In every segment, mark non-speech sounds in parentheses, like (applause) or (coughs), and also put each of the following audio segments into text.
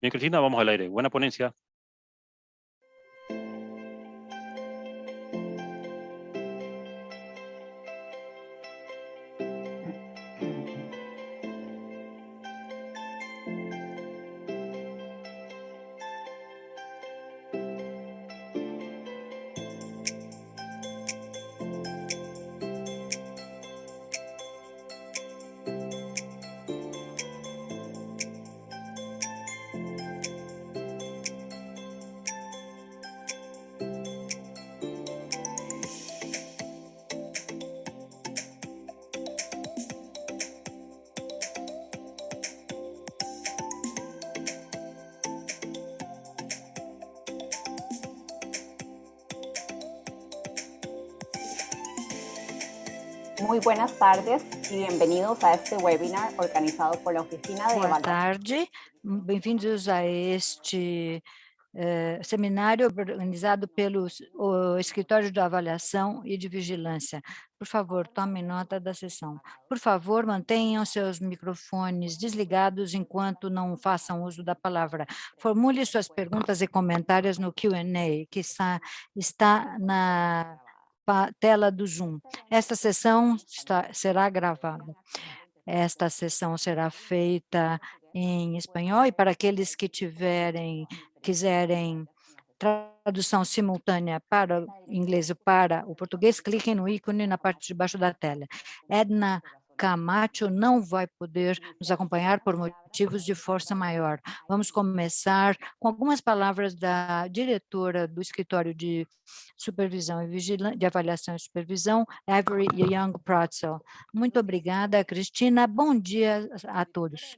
Bien, Cristina, vamos al aire. Buena ponencia. Buenas tardes y bienvenidos a este webinar organizado por la Oficina de Boa tarde, bem-vindos a este uh, seminário organizado pelo o Escritório de Avaliação e de Vigilância. Por favor, tomem nota da sessão. Por favor, mantenham seus microfones desligados enquanto não façam uso da palavra. Formule suas perguntas e comentários no Q&A, que está, está na tela do Zoom. Esta sessão está, será gravada. Esta sessão será feita em espanhol e para aqueles que tiverem, quiserem tradução simultânea para o inglês ou para o português, cliquem no ícone na parte de baixo da tela. Edna Camacho não vai poder nos acompanhar por motivos de força maior. Vamos começar com algumas palavras da diretora do Escritório de Supervisão e Vigilância, de Avaliação e Supervisão, Avery Young Protzel. Muito obrigada, Cristina. Bom dia a todos.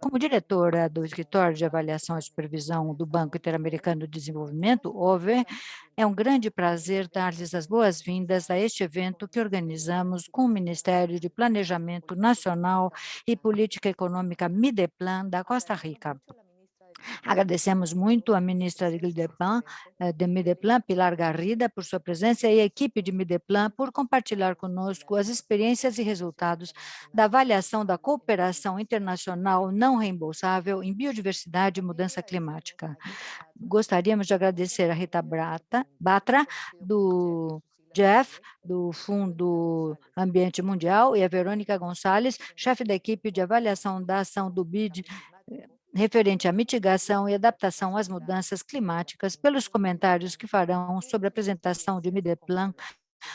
Como diretora do Escritório de Avaliação e Supervisão do Banco Interamericano de Desenvolvimento, OVE, é um grande prazer dar-lhes as boas-vindas a este evento que organizamos com o Ministério de Planejamento Nacional e Política Econômica Mideplan da Costa Rica. Agradecemos muito a ministra de Mideplan, eh, de Mideplan, Pilar Garrida, por sua presença e a equipe de Mideplan por compartilhar conosco as experiências e resultados da avaliação da cooperação internacional não reembolsável em biodiversidade e mudança climática. Gostaríamos de agradecer a Rita Batra, do Jeff, do Fundo Ambiente Mundial, e a Verônica Gonçalves, chefe da equipe de avaliação da ação do BID referente à mitigação e adaptação às mudanças climáticas, pelos comentários que farão sobre a apresentação de Mideplan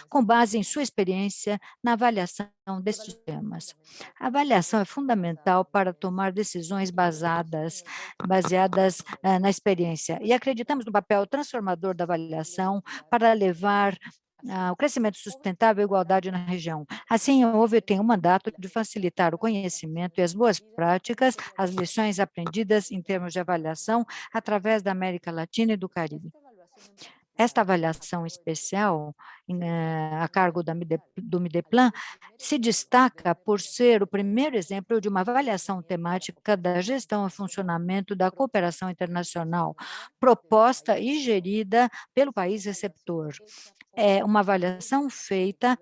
com base em sua experiência na avaliação destes temas. A avaliação é fundamental para tomar decisões basadas, baseadas uh, na experiência, e acreditamos no papel transformador da avaliação para levar o crescimento sustentável e a igualdade na região. Assim, houve tem um mandato de facilitar o conhecimento e as boas práticas, as lições aprendidas em termos de avaliação através da América Latina e do Caribe. Esta avaliação especial, eh, a cargo do Mideplan, se destaca por ser o primeiro exemplo de uma avaliação temática da gestão e funcionamento da cooperação internacional, proposta e gerida pelo país receptor. É uma avaliação feita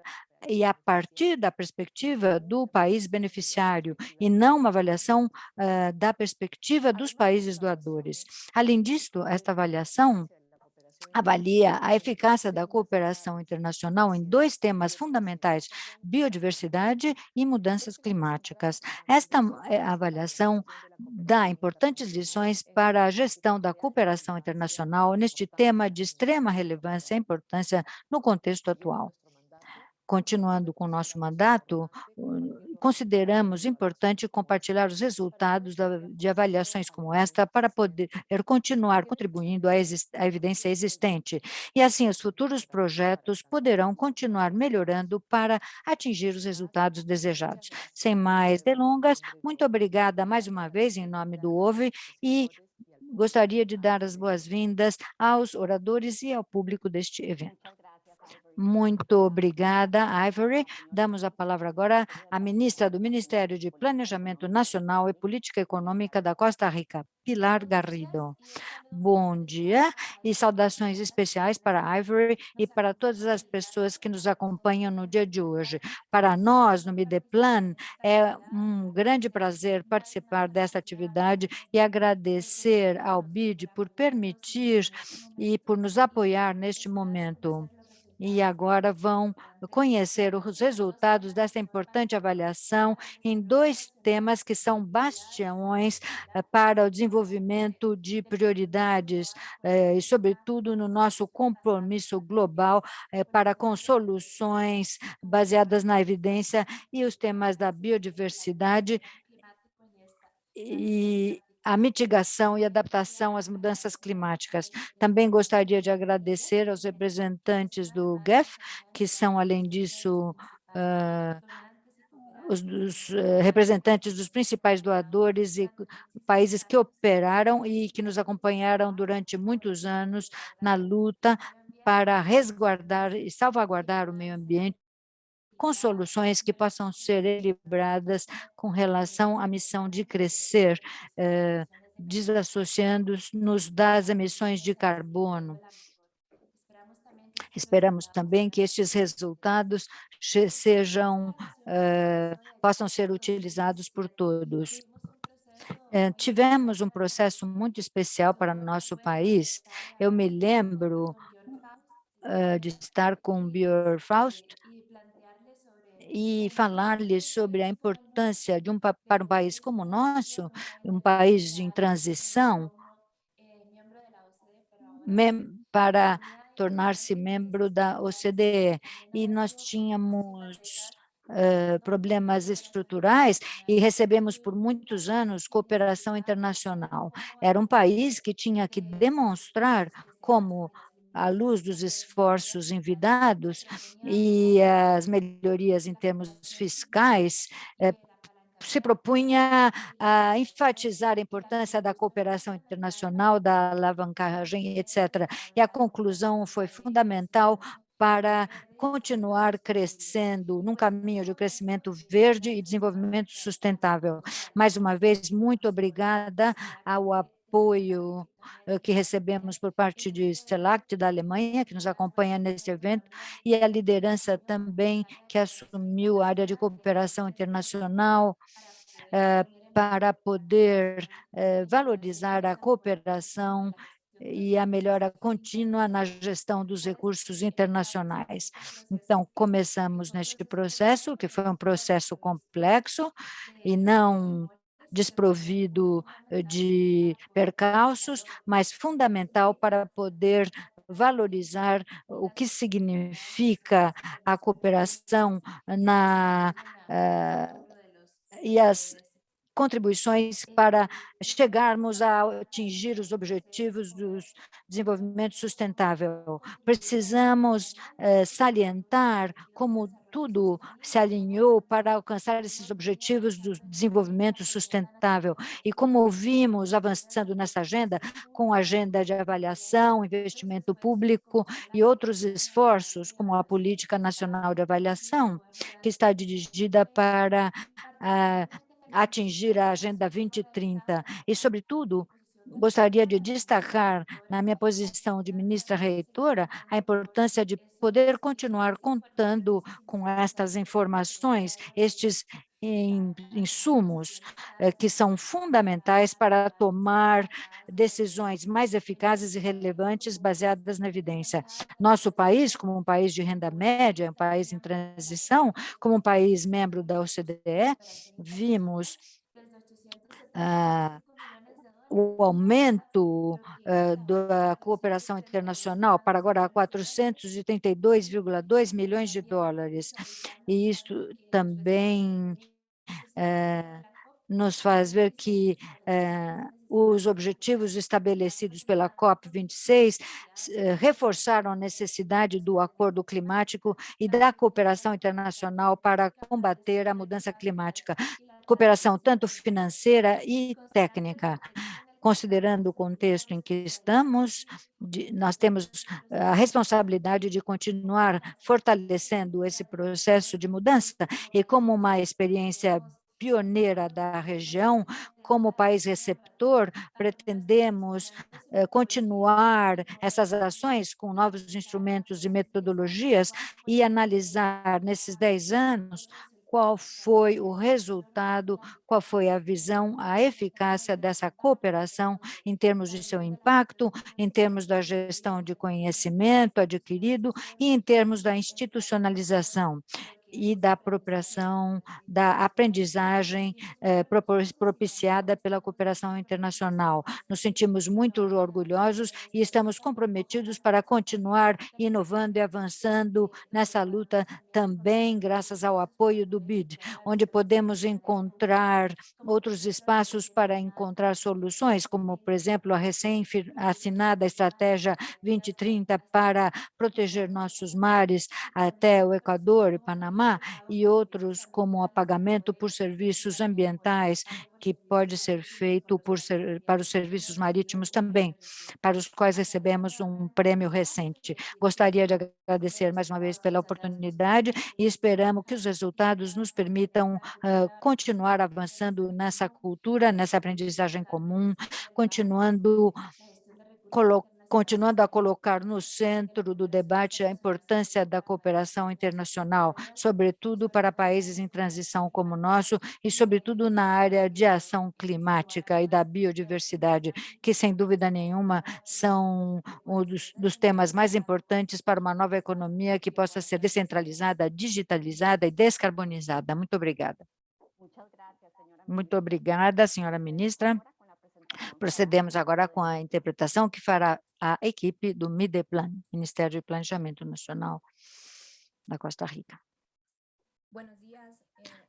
e a partir da perspectiva do país beneficiário e não uma avaliação uh, da perspectiva dos países doadores. Além disso, esta avaliação avalia a eficácia da cooperação internacional em dois temas fundamentais, biodiversidade e mudanças climáticas. Esta eh, avaliação dá importantes lições para a gestão da cooperação internacional neste tema de extrema relevância e importância no contexto atual continuando com o nosso mandato, consideramos importante compartilhar os resultados de avaliações como esta para poder continuar contribuindo à evidência existente. E assim, os futuros projetos poderão continuar melhorando para atingir os resultados desejados. Sem mais delongas, muito obrigada mais uma vez em nome do OVE e gostaria de dar as boas-vindas aos oradores e ao público deste evento. Muito obrigada, Ivory. Damos a palavra agora à ministra do Ministério de Planejamento Nacional e Política Econômica da Costa Rica, Pilar Garrido. Bom dia e saudações especiais para Ivory e para todas as pessoas que nos acompanham no dia de hoje. Para nós, no Mideplan, é um grande prazer participar dessa atividade e agradecer ao BID por permitir e por nos apoiar neste momento e agora vão conhecer os resultados dessa importante avaliação em dois temas que são bastiões eh, para o desenvolvimento de prioridades eh, e, sobretudo, no nosso compromisso global eh, para com soluções baseadas na evidência e os temas da biodiversidade. E a mitigação e adaptação às mudanças climáticas. Também gostaria de agradecer aos representantes do GEF, que são, além disso, uh, os, os uh, representantes dos principais doadores e países que operaram e que nos acompanharam durante muitos anos na luta para resguardar e salvaguardar o meio ambiente com soluções que possam ser equilibradas com relação à missão de crescer, eh, desassociando-nos das emissões de carbono. Esperamos também que estes resultados sejam, eh, possam ser utilizados por todos. Eh, tivemos um processo muito especial para nosso país. Eu me lembro de estar com o Björn Faust, e falar-lhes sobre a importância de um, para um país como o nosso, um país em transição, para tornar-se membro da OCDE. E nós tínhamos uh, problemas estruturais e recebemos por muitos anos cooperação internacional. Era um país que tinha que demonstrar como à luz dos esforços envidados e as melhorias em termos fiscais, é, se propunha a enfatizar a importância da cooperação internacional, da alavancagem, etc. E a conclusão foi fundamental para continuar crescendo num caminho de crescimento verde e desenvolvimento sustentável. Mais uma vez, muito obrigada ao apoio apoio eh, que recebemos por parte de Stelact, da Alemanha, que nos acompanha nesse evento, e a liderança também que assumiu a área de cooperação internacional eh, para poder eh, valorizar a cooperação e a melhora contínua na gestão dos recursos internacionais. Então, começamos neste processo, que foi um processo complexo e não desprovido eh, de percalços, mas fundamental para poder valorizar o que significa a cooperação na, uh, e as contribuições para chegarmos a atingir os objetivos do desenvolvimento sustentável. Precisamos eh, salientar como tudo se alinhou para alcançar esses objetivos do desenvolvimento sustentável. E como vimos avançando nessa agenda, com a agenda de avaliação, investimento público e outros esforços, como a Política Nacional de Avaliação, que está dirigida para ah, atingir a Agenda 2030 e, sobretudo, gostaria de destacar, na minha posição de ministra reitora, a importância de poder continuar contando com estas informações, estes insumos eh, que são fundamentais para tomar decisões mais eficazes e relevantes baseadas na evidência. Nosso país, como um país de renda média, um país em transição, como um país membro da OCDE, vimos ah, o aumento uh, da cooperação internacional para agora 432,2 milhões de dólares. E isso também uh, nos faz ver que uh, os objetivos estabelecidos pela COP26 reforçaram a necessidade do acordo climático e da cooperação internacional para combater a mudança climática, cooperação tanto financeira e técnica considerando o contexto em que estamos, de, nós temos a responsabilidade de continuar fortalecendo esse processo de mudança e como uma experiência pioneira da região, como país receptor, pretendemos eh, continuar essas ações com novos instrumentos e metodologias e analisar nesses 10 anos qual foi o resultado, qual foi a visão, a eficácia dessa cooperação em termos de seu impacto, em termos da gestão de conhecimento adquirido e em termos da institucionalização e da apropriação da aprendizagem eh, propiciada pela cooperação internacional. Nos sentimos muito orgulhosos e estamos comprometidos para continuar inovando e avançando nessa luta também graças ao apoio do BID, onde podemos encontrar outros espaços para encontrar soluções, como, por exemplo, a recém-assinada Estratégia 2030 para proteger nossos mares até o Equador e Panamá, E outros como apagamento por serviços ambientais, que pode ser feito por, para os serviços marítimos também, para os quais recebemos um prêmio recente. Gostaria de agradecer mais uma vez pela oportunidade e esperamos que os resultados nos permitam uh, continuar avançando nessa cultura, nessa aprendizagem comum, continuando colocando continuando a colocar no centro do debate a importância da cooperação internacional, sobretudo para países em transição como o nosso e, sobretudo, na área de ação climática e da biodiversidade, que, sem dúvida nenhuma, são um dos, dos temas mais importantes para uma nova economia que possa ser descentralizada, digitalizada e descarbonizada. Muito obrigada. Muito obrigada, senhora ministra. Procedemos agora com a interpretação que fará a equipe do MIDEPLAN, Ministério de Planejamento Nacional da Costa Rica. Eh,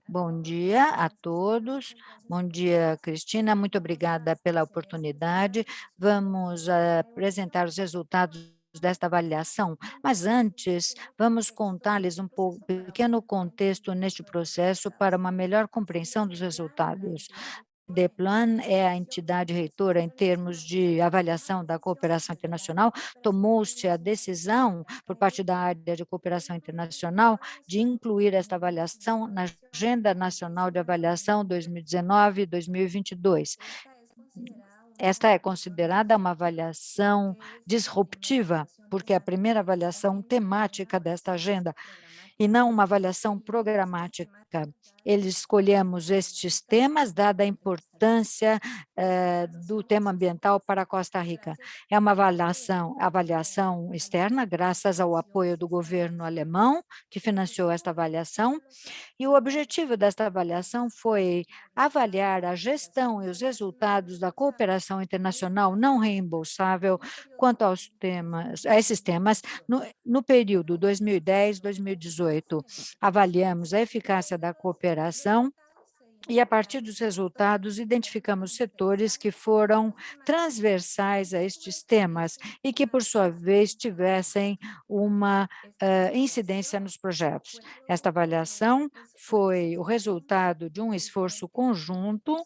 Bom dia a todos. Bom dia, Cristina. Muito obrigada pela oportunidade. Vamos apresentar os resultados desta avaliação, mas antes vamos contar-lhes um pouco, pequeno contexto neste processo para uma melhor compreensão dos resultados. DEPLAN é a entidade reitora em termos de avaliação da cooperação internacional, tomou-se a decisão por parte da área de cooperação internacional de incluir esta avaliação na Agenda Nacional de Avaliação 2019-2022. Esta é considerada uma avaliação disruptiva, porque é a primeira avaliação temática desta agenda, e não uma avaliação programática. Eles escolhemos estes temas, dada a importância eh, do tema ambiental para Costa Rica. É uma avaliação, avaliação externa, graças ao apoio do governo alemão, que financiou esta avaliação, e o objetivo desta avaliação foi avaliar a gestão e os resultados da cooperação internacional não reembolsável quanto aos temas, a esses temas no, no período 2010-2018. Avaliamos a eficácia da cooperação e, a partir dos resultados, identificamos setores que foram transversais a estes temas e que, por sua vez, tivessem uma uh, incidência nos projetos. Esta avaliação foi o resultado de um esforço conjunto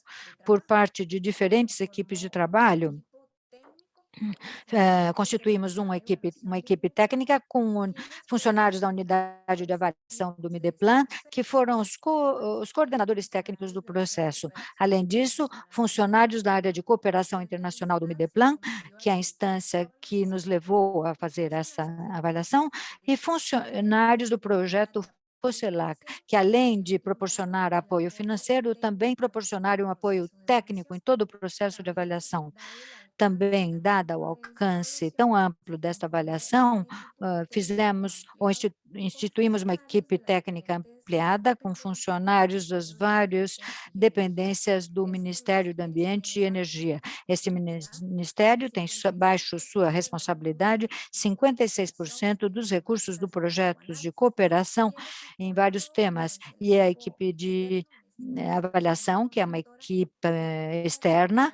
por parte de diferentes equipes de trabalho Uh, constituímos uma equipe, uma equipe técnica com funcionários da unidade de avaliação do Mideplan, que foram os, co os coordenadores técnicos do processo. Além disso, funcionários da área de cooperação internacional do Mideplan, que é a instância que nos levou a fazer essa avaliação, e funcionários do projeto COCELAC, que além de proporcionar apoio financeiro, também proporcionaram um apoio técnico em todo o processo de avaliação. Também, dada o alcance tão amplo desta avaliação, fizemos ou instituímos uma equipe técnica ampliada com funcionários das várias dependências do Ministério do Ambiente e Energia. Esse ministério tem baixo sua responsabilidade 56% dos recursos do projetos de cooperação em vários temas, e a equipe de né, avaliação, que é uma equipe externa,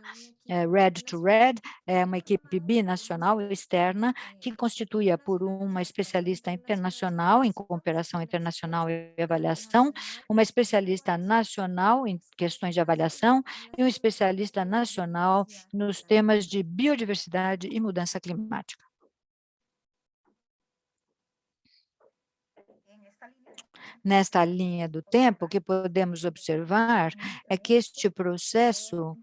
é, Red to Red, é uma equipe binacional externa que constituía por uma especialista internacional em cooperação internacional e avaliação, uma especialista nacional em questões de avaliação e um especialista nacional nos temas de biodiversidade e mudança climática. Nesta linha do tempo, o que podemos observar é que este processo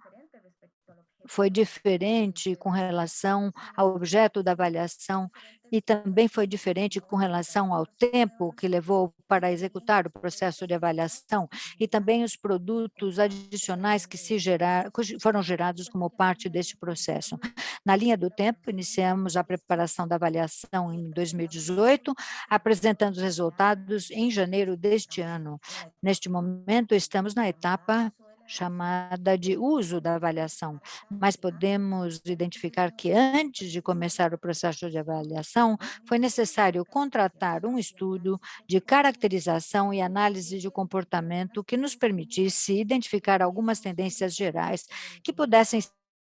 foi diferente com relação ao objeto da avaliação e também foi diferente com relação ao tempo que levou para executar o processo de avaliação e também os produtos adicionais que se gerar, foram gerados como parte desse processo. Na linha do tempo, iniciamos a preparação da avaliação em 2018, apresentando os resultados em janeiro deste ano. Neste momento, estamos na etapa chamada de uso da avaliação, mas podemos identificar que antes de começar o processo de avaliação, foi necessário contratar um estudo de caracterização e análise de comportamento que nos permitisse identificar algumas tendências gerais que pudessem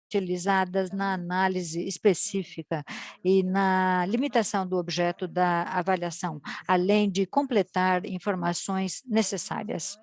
utilizadas na análise específica e na limitação do objeto da avaliação, além de completar informações necessárias.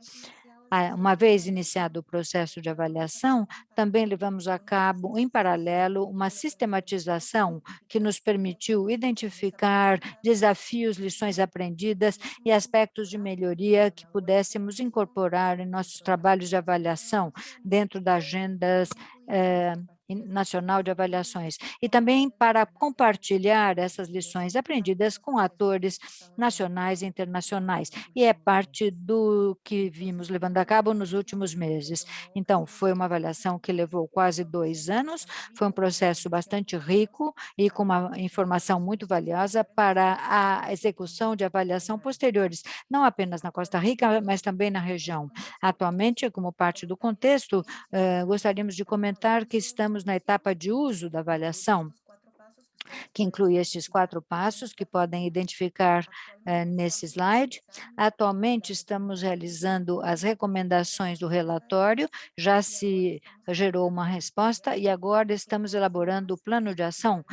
Uma vez iniciado o processo de avaliação, também levamos a cabo, em paralelo, uma sistematização que nos permitiu identificar desafios, lições aprendidas e aspectos de melhoria que pudéssemos incorporar em nossos trabalhos de avaliação dentro das agendas eh, Nacional de Avaliações, e também para compartilhar essas lições aprendidas com atores nacionais e internacionais, e é parte do que vimos levando a cabo nos últimos meses. Então, foi uma avaliação que levou quase dois anos, foi um processo bastante rico e com uma informação muito valiosa para a execução de avaliação posteriores, não apenas na Costa Rica, mas também na região. Atualmente, como parte do contexto, eh, gostaríamos de comentar que estamos estamos na etapa de uso da avaliação, que inclui estes quatro passos que podem identificar eh, nesse slide. Atualmente, estamos realizando as recomendações do relatório, já se gerou uma resposta e agora estamos elaborando o plano de ação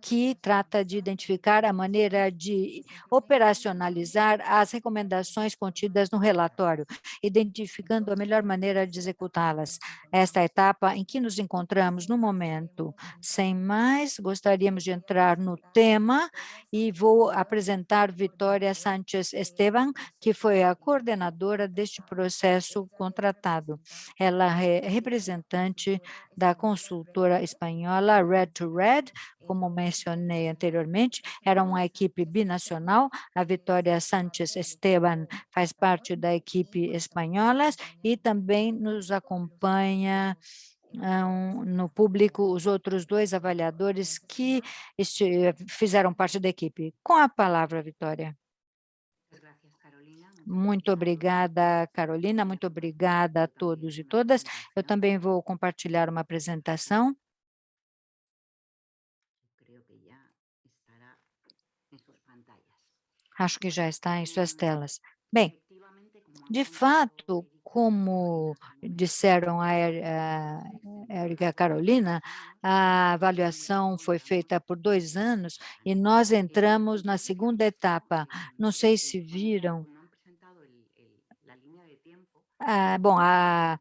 que trata de identificar a maneira de operacionalizar as recomendações contidas no relatório, identificando a melhor maneira de executá-las. Esta é etapa em que nos encontramos no momento. Sem mais, gostaríamos de entrar no tema e vou apresentar Vitória Sánchez Esteban, que foi a coordenadora deste processo contratado. Ela é representante da consultora espanhola Red to Red, como mencionei anteriormente, era uma equipe binacional, a Vitória Sánchez Esteban faz parte da equipe espanhola e também nos acompanha um, no público os outros dois avaliadores que fizeram parte da equipe. Com a palavra, Vitória. Muito obrigada, Carolina, muito obrigada a todos e todas. Eu também vou compartilhar uma apresentação. Acho que já está em suas telas. Bem, de fato, como disseram a Érica e a Carolina, a avaliação foi feita por dois anos e nós entramos na segunda etapa. Não sei se viram. Ah, bom, a,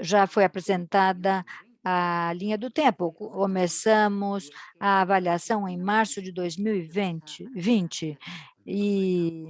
já foi apresentada a linha do tempo. Começamos a avaliação em março de 2020, 20, e,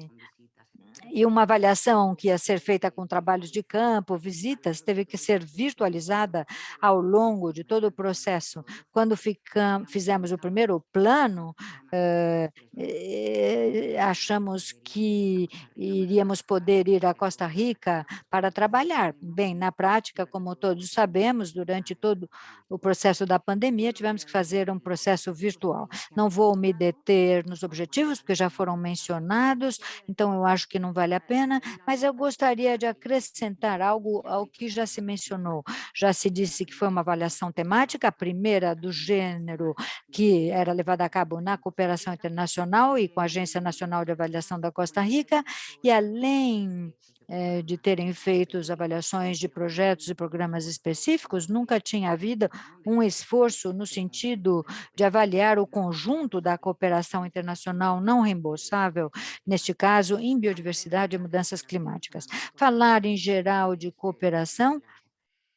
e uma avaliação que ia ser feita com trabalhos de campo, visitas, teve que ser virtualizada ao longo de todo o processo. Quando ficamos, fizemos o primeiro plano, eh, eh, achamos que iríamos poder ir à Costa Rica para trabalhar. Bem, na prática, como todos sabemos, durante todo o processo da pandemia, tivemos que fazer um processo virtual. Não vou me deter nos objetivos, porque já foram mencionados, então eu acho que não vale a pena, mas eu gostaria de acrescentar algo ao que já se mencionou. Já se disse que foi uma avaliação temática, a primeira do gênero que era levada a cabo na cooperação internacional e com a Agência Nacional de Avaliação da Costa Rica, e além eh, de terem feito avaliações de projetos e programas específicos, nunca tinha havido um esforço no sentido de avaliar o conjunto da cooperação internacional não reembolsável, neste caso, em biodiversidade e mudanças climáticas. Falar em geral de cooperação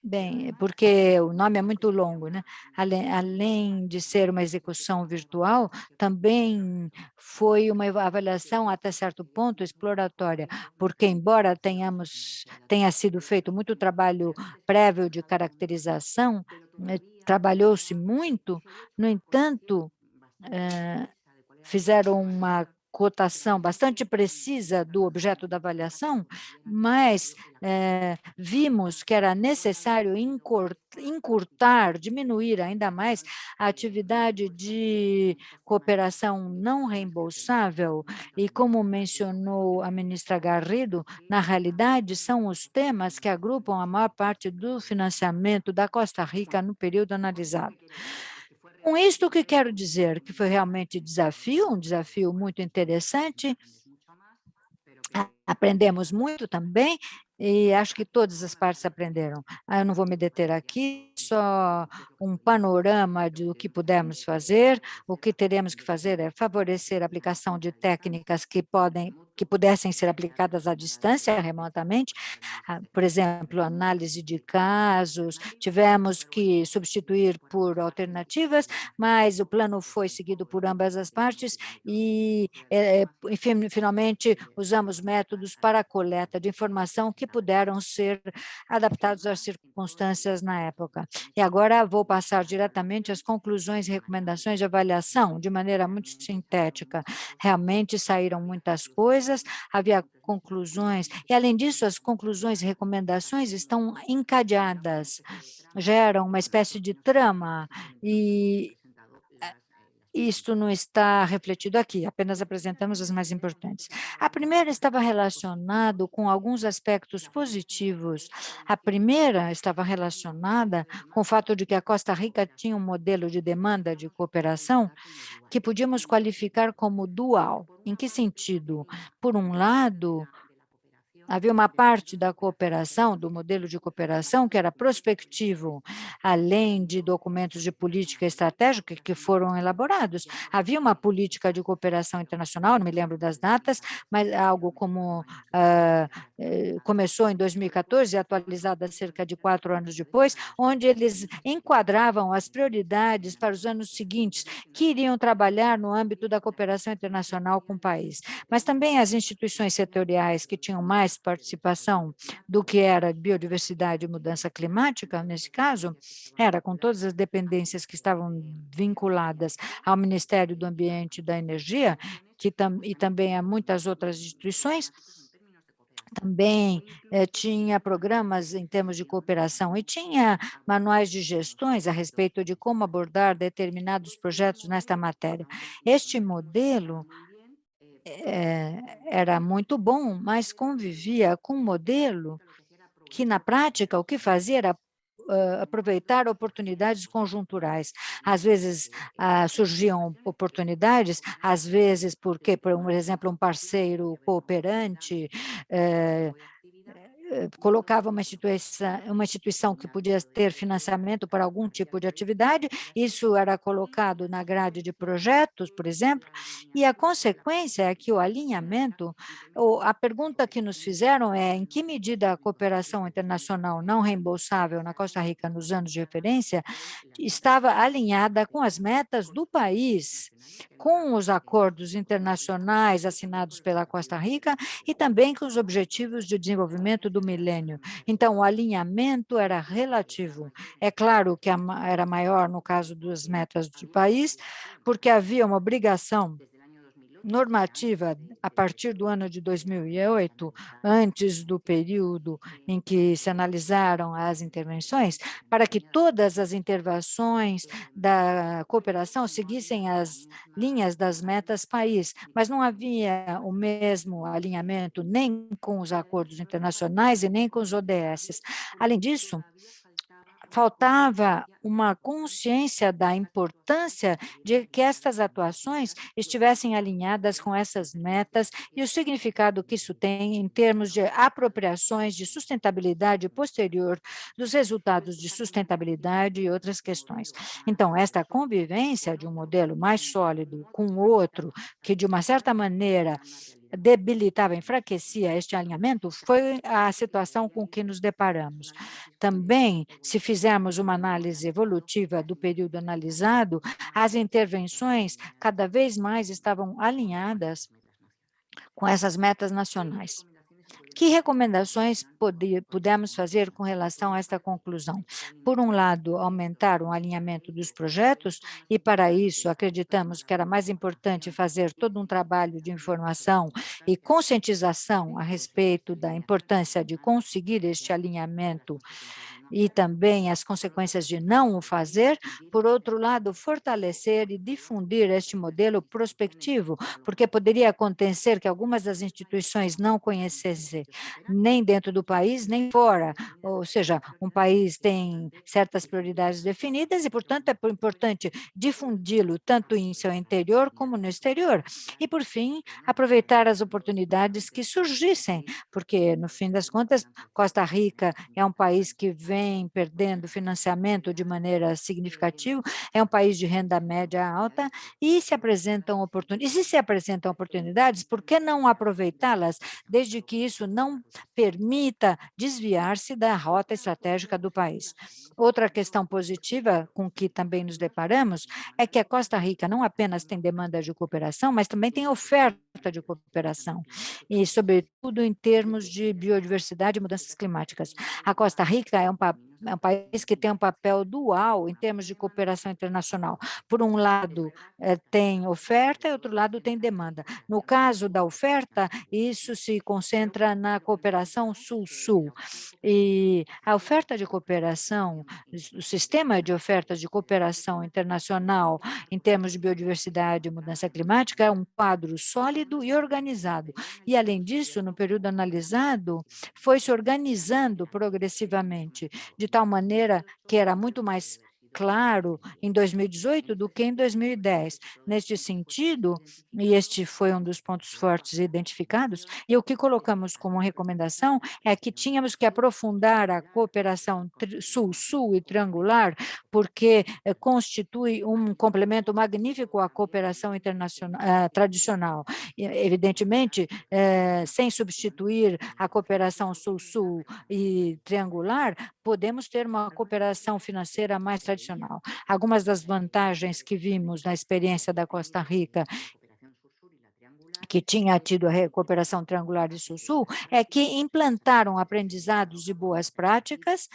Bem, porque o nome é muito longo, né? Além, além, de ser uma execução virtual, também foi uma avaliação até certo ponto exploratória, porque embora tenhamos tenha sido feito muito trabalho prévio de caracterização, né, trabalhou-se muito, no entanto, eh, fizeram uma cotação bastante precisa do objeto da avaliação, mas é, vimos que era necessário encurtar, diminuir ainda mais a atividade de cooperação não reembolsável e, como mencionou a ministra Garrido, na realidade são os temas que agrupam a maior parte do financiamento da Costa Rica no período analisado. Com isto, o que quero dizer? Que foi realmente desafio, um desafio muito interessante, aprendemos muito também, e acho que todas as partes aprenderam. Ah, eu não vou me deter aqui, só um panorama do que pudemos fazer. O que teremos que fazer é favorecer a aplicação de técnicas que podem que pudessem ser aplicadas à distância, remotamente, ah, por exemplo, análise de casos, tivemos que substituir por alternativas, mas o plano foi seguido por ambas as partes e, é, enfim, finalmente, usamos métodos para a coleta de informação que puderam ser adaptados às circunstâncias na época. E agora vou passar diretamente às conclusões e recomendações de avaliação, de maneira muito sintética. Realmente saíram muitas coisas, havia conclusões, e além disso, as conclusões e recomendações estão encadeadas, geram uma espécie de trama, e isto não está refletido aqui, apenas apresentamos as mais importantes. A primeira estava relacionada com alguns aspectos positivos. A primeira estava relacionada com o fato de que a Costa Rica tinha um modelo de demanda de cooperação que podíamos qualificar como dual. Em que sentido? Por um lado, havia uma parte da cooperação, do modelo de cooperação, que era prospectivo, além de documentos de política estratégica que foram elaborados. Havia uma política de cooperação internacional, não me lembro das datas, mas algo como uh, começou em 2014, atualizada cerca de quatro anos depois, onde eles enquadravam as prioridades para os anos seguintes, que iriam trabalhar no âmbito da cooperação internacional com o país. Mas também as instituições setoriais que tinham mais participação do que era biodiversidade e mudança climática, nesse caso, era com todas as dependências que estavam vinculadas ao Ministério do Ambiente e da Energia, que tam, e também a muitas outras instituições, também eh, tinha programas em termos de cooperação e tinha manuais de gestões a respeito de como abordar determinados projetos nesta matéria. Este modelo é, era muito bom, mas convivia com um modelo que, na prática, o que fazia era uh, aproveitar oportunidades conjunturais. Às vezes uh, surgiam oportunidades, às vezes porque, por exemplo, um parceiro cooperante uh, colocava uma instituição, uma instituição que podia ter financiamento para algum tipo de atividade, isso era colocado na grade de projetos, por exemplo, e a consequência é que o alinhamento, a pergunta que nos fizeram é em que medida a cooperação internacional não reembolsável na Costa Rica nos anos de referência estava alinhada com as metas do país, com os acordos internacionais assinados pela Costa Rica e também com os objetivos de desenvolvimento do milênio. Então, o alinhamento era relativo. É claro que era maior no caso das metas do país, porque havia uma obrigação normativa a partir do ano de 2008, antes do período em que se analisaram as intervenções, para que todas as intervenções da cooperação seguissem as linhas das metas país, mas não havia o mesmo alinhamento nem com os acordos internacionais e nem com os ODS. Além disso, faltava uma consciência da importância de que estas atuações estivessem alinhadas com essas metas e o significado que isso tem em termos de apropriações de sustentabilidade posterior dos resultados de sustentabilidade e outras questões. Então, esta convivência de um modelo mais sólido com outro, que de uma certa maneira debilitava, enfraquecia este alinhamento, foi a situação com que nos deparamos. Também, se fizermos uma análise evolutiva do período analisado, as intervenções cada vez mais estavam alinhadas com essas metas nacionais. Que recomendações pudemos fazer com relação a esta conclusão? Por um lado, aumentar o alinhamento dos projetos, e para isso acreditamos que era mais importante fazer todo um trabalho de informação e conscientização a respeito da importância de conseguir este alinhamento e também as consequências de não o fazer, por outro lado, fortalecer e difundir este modelo prospectivo, porque poderia acontecer que algumas das instituições não conhecessem nem dentro do país, nem fora, ou seja, um país tem certas prioridades definidas e, portanto, é importante difundi-lo tanto em seu interior como no exterior. E, por fim, aproveitar as oportunidades que surgissem, porque, no fim das contas, Costa Rica é um país que vem vem perdendo financiamento de maneira significativa, é um país de renda média alta e se apresentam oportunidades. E se se apresentam oportunidades, por que não aproveitá-las, desde que isso não permita desviar-se da rota estratégica do país? Outra questão positiva com que também nos deparamos é que a Costa Rica não apenas tem demanda de cooperação, mas também tem oferta de cooperação, e sobretudo em termos de biodiversidade e mudanças climáticas. A Costa Rica é um é um país que tem um papel dual em termos de cooperação internacional. Por um lado, eh, tem oferta, e outro lado tem demanda. No caso da oferta, isso se concentra na cooperação sul-sul. E a oferta de cooperação, o sistema de ofertas de cooperação internacional em termos de biodiversidade e mudança climática é um quadro sólido e organizado. E, além disso, no período analisado, foi se organizando progressivamente, de de tal maneira que era muito mais claro em 2018 do que em 2010. Neste sentido, e este foi um dos pontos fortes identificados, e o que colocamos como recomendação é que tínhamos que aprofundar a cooperação sul-sul e triangular, porque eh, constitui um complemento magnífico à cooperação internacional eh, tradicional. Evidentemente, eh, sem substituir a cooperação sul-sul e triangular, podemos ter uma cooperação financeira mais tradicional. Algumas das vantagens que vimos na experiência da Costa Rica que tinha tido a cooperação triangular de Sul-Sul, é que implantaram aprendizados de boas práticas,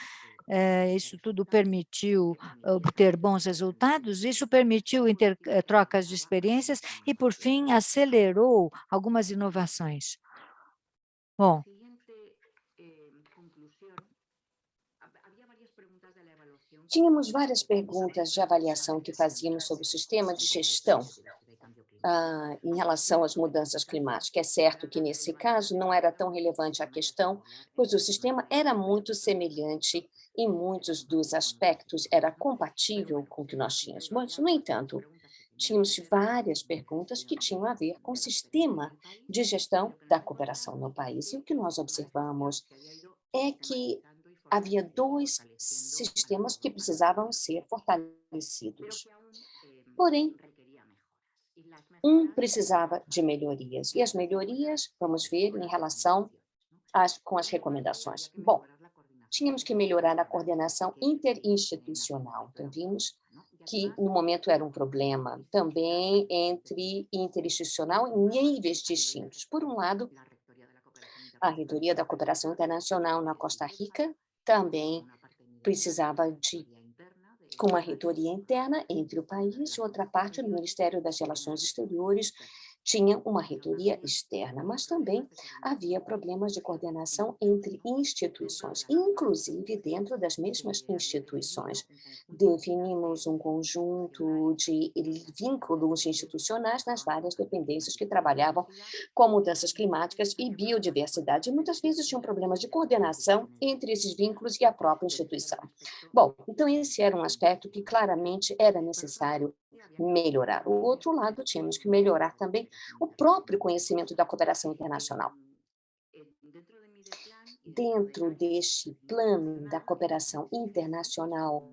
eh, isso tudo permitiu obter bons resultados, isso permitiu inter, eh, trocas de experiências e, por fim, acelerou algumas inovações. Bom, Tínhamos várias perguntas de avaliação que fazíamos sobre o sistema de gestão ah, em relação às mudanças climáticas. É certo que, nesse caso, não era tão relevante a questão, pois o sistema era muito semelhante em muitos dos aspectos, era compatível com o que nós tínhamos. No entanto, tínhamos várias perguntas que tinham a ver com o sistema de gestão da cooperação no país. E o que nós observamos é que havia dois sistemas que precisavam ser fortalecidos. Porém, um precisava de melhorias, e as melhorias, vamos ver, em relação às, com as recomendações. Bom, tínhamos que melhorar a coordenação interinstitucional, então vimos que no momento era um problema também entre interinstitucional em níveis distintos. Por um lado, a reitoria da cooperação internacional na Costa Rica também precisava de com uma reitoria interna entre o país e outra parte do Ministério das Relações Exteriores, tinha uma reitoria externa, mas também havia problemas de coordenação entre instituições, inclusive dentro das mesmas instituições. Definimos um conjunto de vínculos institucionais nas várias dependências que trabalhavam com mudanças climáticas e biodiversidade. E muitas vezes tinham problemas de coordenação entre esses vínculos e a própria instituição. Bom, então esse era um aspecto que claramente era necessário melhorar. O outro lado, tínhamos que melhorar também o próprio conhecimento da cooperação internacional. Dentro deste plano da cooperação internacional,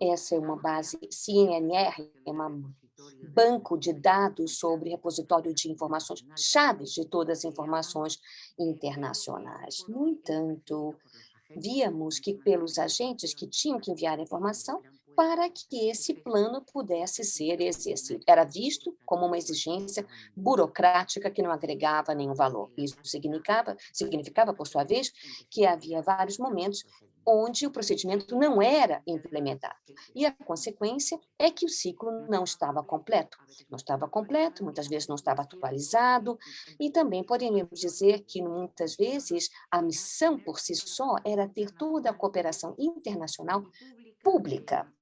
essa é uma base CNR, é um banco de dados sobre repositório de informações, chaves de todas as informações internacionais. No entanto, víamos que pelos agentes que tinham que enviar a informação, para que esse plano pudesse ser exercido. Era visto como uma exigência burocrática que não agregava nenhum valor. Isso significava, significava, por sua vez, que havia vários momentos onde o procedimento não era implementado. E a consequência é que o ciclo não estava completo. Não estava completo, muitas vezes não estava atualizado, e também poderíamos dizer que, muitas vezes, a missão por si só era ter toda a cooperação internacional pública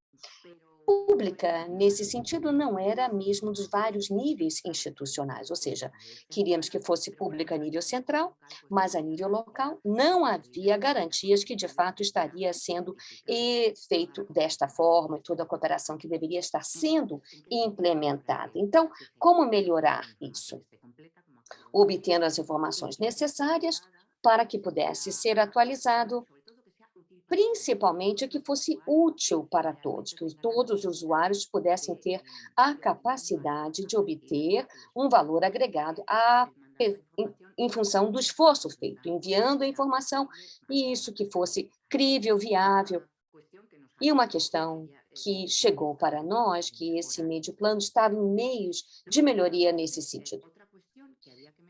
pública, nesse sentido, não era mesmo dos vários níveis institucionais, ou seja, queríamos que fosse pública a nível central, mas a nível local não havia garantias que, de fato, estaria sendo feito desta forma, e toda a cooperação que deveria estar sendo implementada. Então, como melhorar isso? Obtendo as informações necessárias para que pudesse ser atualizado principalmente que fosse útil para todos, que todos os usuários pudessem ter a capacidade de obter um valor agregado a, em, função do esforço feito, enviando a informação, e isso que fosse crível, viável. E uma questão que chegou para nós, que esse médio plano estava em meios de melhoria nesse sentido.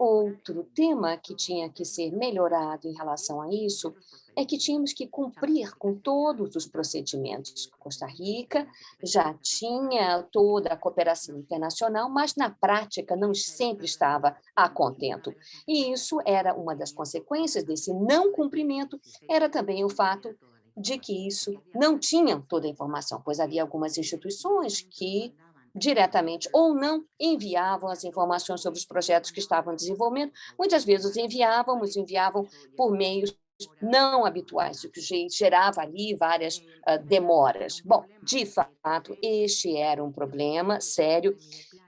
Outro tema que tinha que ser melhorado em relação a isso é que tínhamos que cumprir com todos os procedimentos. Costa Rica já tinha toda a cooperação internacional, mas na prática não sempre estava a contento. E isso era uma das consequências desse não cumprimento, era também o fato de que isso não tinham toda a informação, pois havia algumas instituições que diretamente ou não enviavam as informações sobre os projetos que estavam em desenvolvimento. Muitas vezes enviávamos, enviavam por meios não habituais, o que gerava ali várias uh, demoras. Bom, de fato, este era um problema sério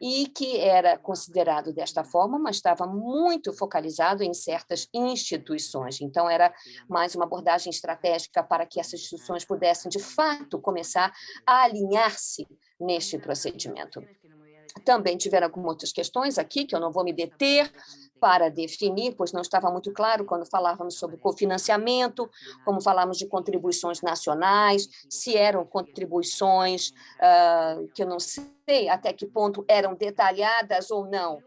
e que era considerado desta forma, mas estava muito focalizado em certas instituições. Então, era mais uma abordagem estratégica para que essas instituições pudessem, de fato, começar a alinhar-se neste procedimento. Também tiveram algumas outras questões aqui, que eu não vou me deter, para definir, pois não estava muito claro quando falávamos sobre cofinanciamento, como falamos de contribuições nacionais, se eram contribuições uh, que eu não sei até que ponto eram detalhadas ou não.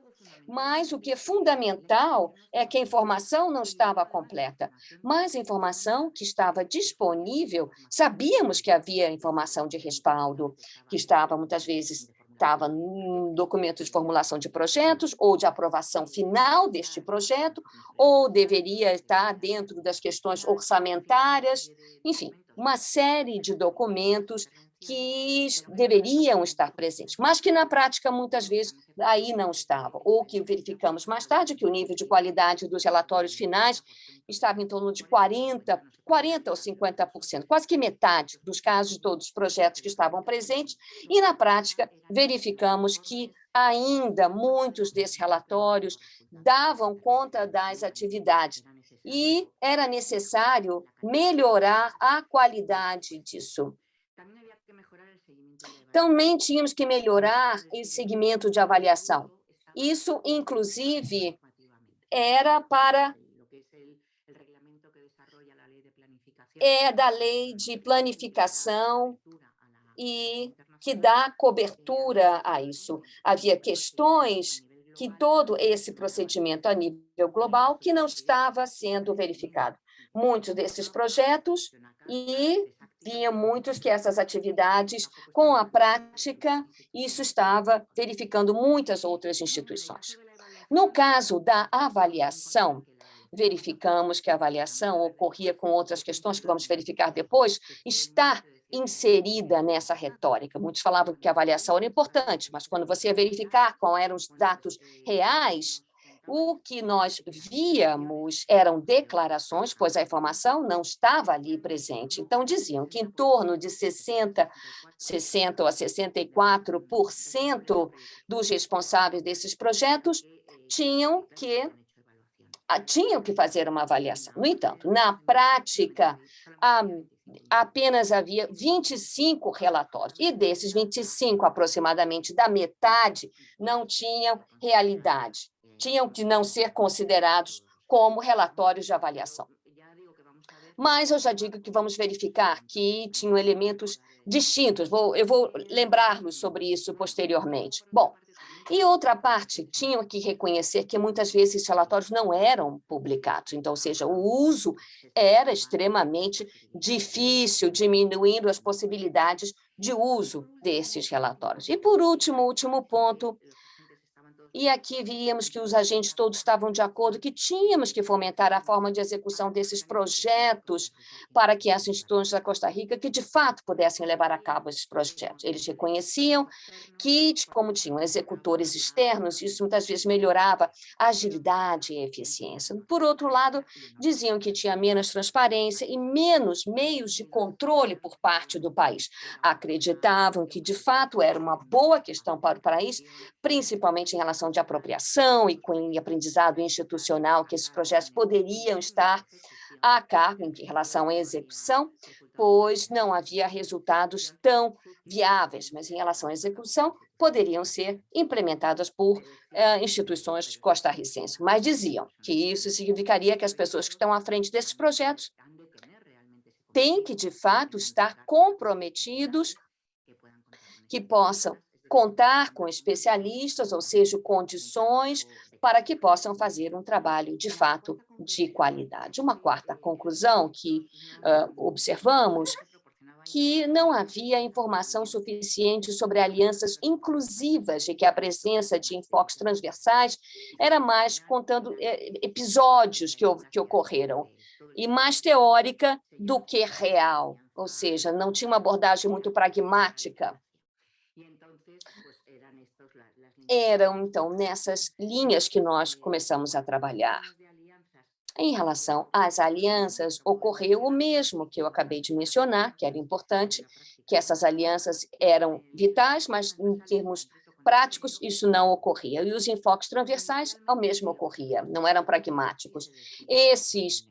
Mas o que é fundamental é que a informação não estava completa, mas a informação que estava disponível, sabíamos que havia informação de respaldo, que estava muitas vezes estava no documento de formulação de projetos ou de aprovação final deste projeto, ou deveria estar dentro das questões orçamentárias, enfim, uma série de documentos que deveriam estar presentes, mas que na prática muitas vezes aí não estavam, ou que verificamos mais tarde que o nível de qualidade dos relatórios finais estava em torno de 40, 40 ou 50%, quase que metade dos casos de todos os projetos que estavam presentes, e na prática verificamos que ainda muitos desses relatórios davam conta das atividades, e era necessário melhorar a qualidade disso. Também tínhamos que melhorar o segmento de avaliação. Isso, inclusive, era para é da lei de planificação e que dá cobertura a isso. Havia questões que todo esse procedimento a nível global que não estava sendo verificado. Muitos desses projetos e via muitos que essas atividades, com a prática, isso estava verificando muitas outras instituições. No caso da avaliação, verificamos que a avaliação ocorria com outras questões que vamos verificar depois, está inserida nessa retórica. Muitos falavam que a avaliação era importante, mas quando você ia verificar quais eram os dados reais, o que nós víamos eram declarações, pois a informação não estava ali presente. Então, diziam que em torno de 60, 60 a 64% dos responsáveis desses projetos tinham que tinham que fazer uma avaliação. No entanto, na prática, apenas havia 25 relatórios, e desses 25, aproximadamente da metade, não tinham realidade tinham que não ser considerados como relatórios de avaliação. Mas eu já digo que vamos verificar que tinham elementos distintos, vou, eu vou lembrar-los sobre isso posteriormente. Bom, e outra parte, tinham que reconhecer que muitas vezes esses relatórios não eram publicados, então, ou seja, o uso era extremamente difícil, diminuindo as possibilidades de uso desses relatórios. E, por último, último ponto, e aqui víamos que os agentes todos estavam de acordo que tínhamos que fomentar a forma de execução desses projetos para que as instituições da Costa Rica que de fato pudessem levar a cabo esses projetos. Eles reconheciam que, como tinham executores externos, isso muitas vezes melhorava a agilidade e a eficiência. Por outro lado, diziam que tinha menos transparência e menos meios de controle por parte do país. Acreditavam que, de fato, era uma boa questão para o país, principalmente em relação de apropriação e com aprendizado institucional, que esses projetos poderiam estar a cargo em relação à execução, pois não havia resultados tão viáveis, mas em relação à execução, poderiam ser implementadas por uh, instituições costarricenses. Mas diziam que isso significaria que as pessoas que estão à frente desses projetos têm que, de fato, estar comprometidos que possam contar com especialistas, ou seja, condições para que possam fazer um trabalho, de fato, de qualidade. Uma quarta conclusão que uh, observamos que não havia informação suficiente sobre alianças inclusivas e que a presença de enfoques transversais era mais contando eh, episódios que, que ocorreram e mais teórica do que real, ou seja, não tinha uma abordagem muito pragmática eram, então, nessas linhas que nós começamos a trabalhar. Em relação às alianças, ocorreu o mesmo que eu acabei de mencionar, que era importante, que essas alianças eram vitais, mas em termos práticos isso não ocorria. E os enfoques transversais, ao mesmo ocorria, não eram pragmáticos. Esses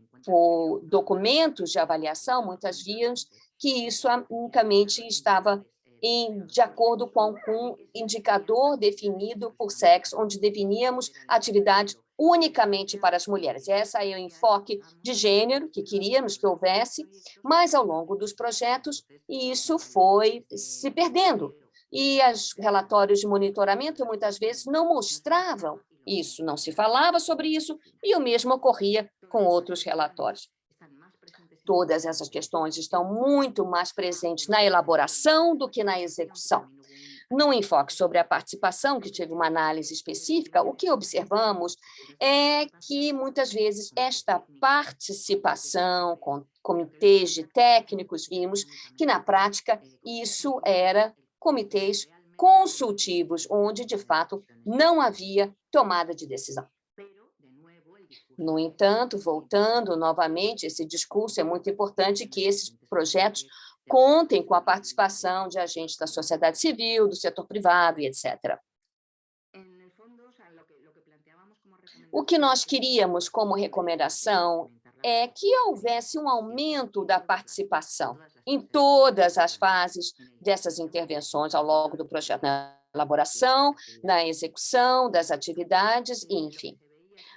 documentos de avaliação, muitas vezes, que isso unicamente estava em, de acordo com um indicador definido por sexo, onde definíamos atividade unicamente para as mulheres. Esse é o enfoque de gênero que queríamos que houvesse, mas ao longo dos projetos isso foi se perdendo. E os relatórios de monitoramento muitas vezes não mostravam isso, não se falava sobre isso, e o mesmo ocorria com outros relatórios todas essas questões estão muito mais presentes na elaboração do que na execução. No enfoque sobre a participação, que teve uma análise específica, o que observamos é que, muitas vezes, esta participação com comitês de técnicos, vimos que, na prática, isso era comitês consultivos, onde, de fato, não havia tomada de decisão. No entanto, voltando novamente, esse discurso é muito importante que esses projetos contem com a participação de agentes da sociedade civil, do setor privado e etc. O que nós queríamos como recomendação é que houvesse um aumento da participação em todas as fases dessas intervenções ao longo do projeto, na elaboração, na execução das atividades, enfim.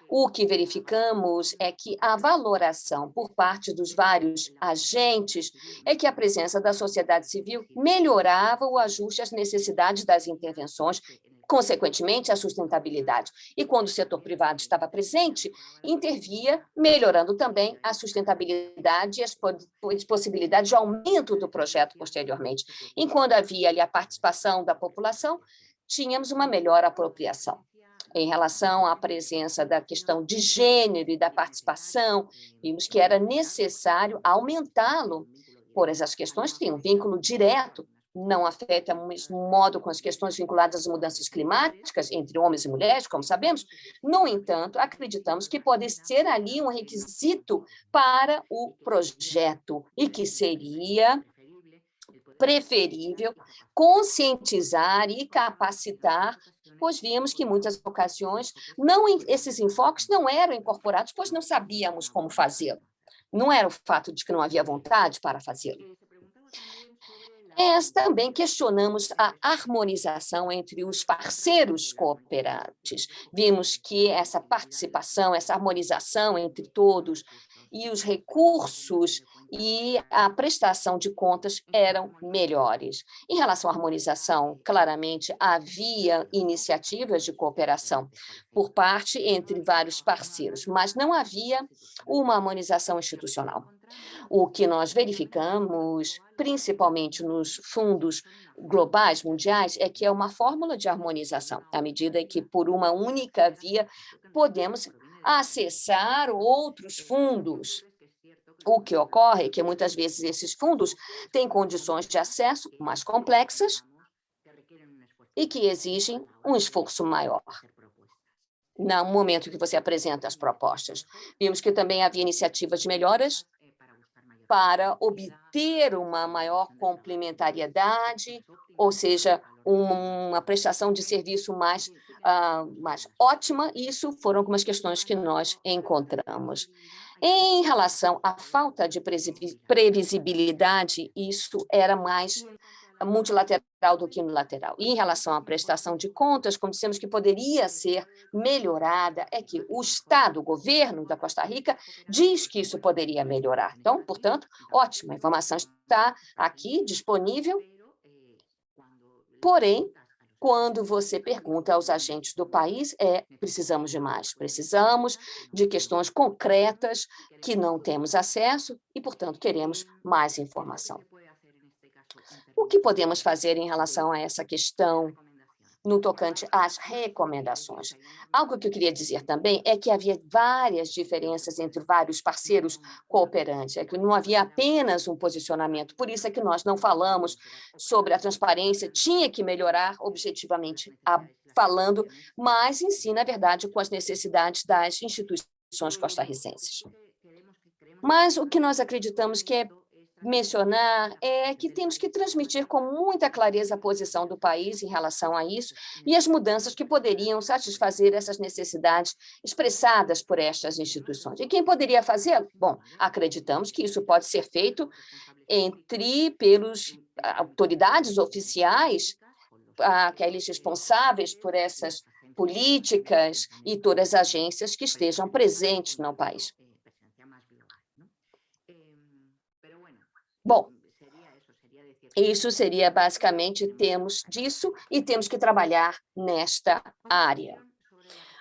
O que verificamos é que a valoração por parte dos vários agentes é que a presença da sociedade civil melhorava o ajuste às necessidades das intervenções consequentemente, a sustentabilidade. E quando o setor privado estava presente, intervia, melhorando também a sustentabilidade e as possibilidades de aumento do projeto posteriormente. Enquanto havia ali a participação da população, tínhamos uma melhor apropriação em relação à presença da questão de gênero e da participação, vimos que era necessário aumentá-lo, por essas questões têm um vínculo direto, não afeta o mesmo modo com as questões vinculadas às mudanças climáticas entre homens e mulheres, como sabemos. No entanto, acreditamos que pode ser ali um requisito para o projeto e que seria preferível conscientizar e capacitar, pois vimos que em muitas ocasiões não, esses enfoques não eram incorporados, pois não sabíamos como fazê-lo. Não era o fato de que não havia vontade para fazê-lo. Mas também questionamos a harmonização entre os parceiros cooperantes. Vimos que essa participação, essa harmonização entre todos e os recursos e a prestação de contas eram melhores. Em relação à harmonização, claramente havia iniciativas de cooperação por parte entre vários parceiros, mas não havia uma harmonização institucional. O que nós verificamos, principalmente nos fundos globais, mundiais, é que é uma fórmula de harmonização, à medida que, por uma única via, podemos acessar outros fundos o que ocorre é que muitas vezes esses fundos têm condições de acesso mais complexas e que exigem um esforço maior no momento que você apresenta as propostas. Vimos que também havia iniciativas de melhoras para obter uma maior complementariedade, ou seja, uma prestação de serviço mais, uh, mais ótima. Isso foram algumas questões que nós encontramos. Em relação à falta de previsibilidade, isso era mais multilateral do que unilateral. E em relação à prestação de contas, como dissemos que poderia ser melhorada, é que o Estado, o governo da Costa Rica, diz que isso poderia melhorar. Então, portanto, ótima, informação está aqui disponível, porém, quando você pergunta aos agentes do país, é precisamos de mais, precisamos de questões concretas que não temos acesso e, portanto, queremos mais informação. O que podemos fazer em relação a essa questão no tocante às recomendações. Algo que eu queria dizer também é que havia várias diferenças entre vários parceiros cooperantes, é que não havia apenas um posicionamento, por isso é que nós não falamos sobre a transparência, tinha que melhorar objetivamente a, falando, mas em si, na verdade, com as necessidades das instituições costarricenses. Mas o que nós acreditamos que é mencionar é que temos que transmitir com muita clareza a posição do país em relação a isso e as mudanças que poderiam satisfazer essas necessidades expressadas por estas instituições. E quem poderia fazê-lo? Bom, acreditamos que isso pode ser feito entre pelos autoridades oficiais, aqueles responsáveis por essas políticas e todas as agências que estejam presentes no país. Bom, isso seria basicamente temos disso e temos que trabalhar nesta área.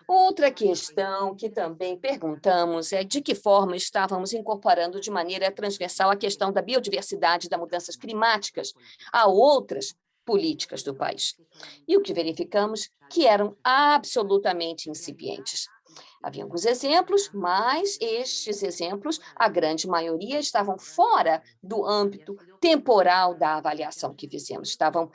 Outra questão que também perguntamos é de que forma estávamos incorporando de maneira transversal a questão da biodiversidade e das mudanças climáticas a outras políticas do país. E o que verificamos que eram absolutamente incipientes. Havia alguns exemplos, mas estes exemplos, a grande maioria, estavam fora do âmbito temporal da avaliação que fizemos, estavam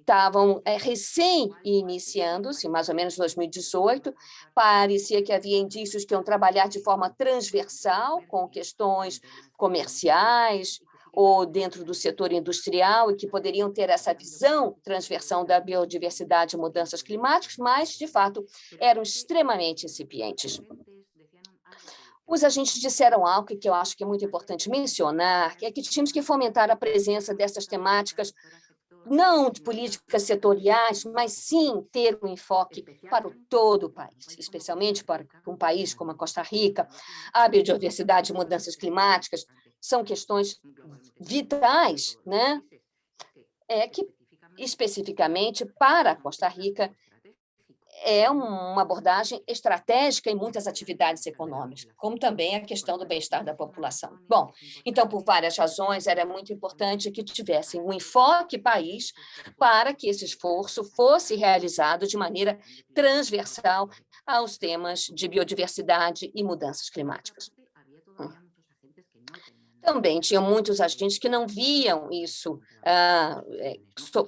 estavam é, recém-iniciando-se, mais ou menos 2018, parecia que havia indícios que iam trabalhar de forma transversal com questões comerciais, ou dentro do setor industrial e que poderiam ter essa visão transversal da biodiversidade e mudanças climáticas, mas, de fato, eram extremamente incipientes. Os agentes disseram algo que eu acho que é muito importante mencionar, que é que tínhamos que fomentar a presença dessas temáticas não de políticas setoriais, mas sim ter um enfoque para o todo o país, especialmente para um país como a Costa Rica. A biodiversidade e mudanças climáticas são questões vitais, né? É que, especificamente para Costa Rica, é uma abordagem estratégica em muitas atividades econômicas, como também a questão do bem-estar da população. Bom, então, por várias razões, era muito importante que tivessem um enfoque país para que esse esforço fosse realizado de maneira transversal aos temas de biodiversidade e mudanças climáticas. Também tinham muitos agentes que não viam isso ah, é,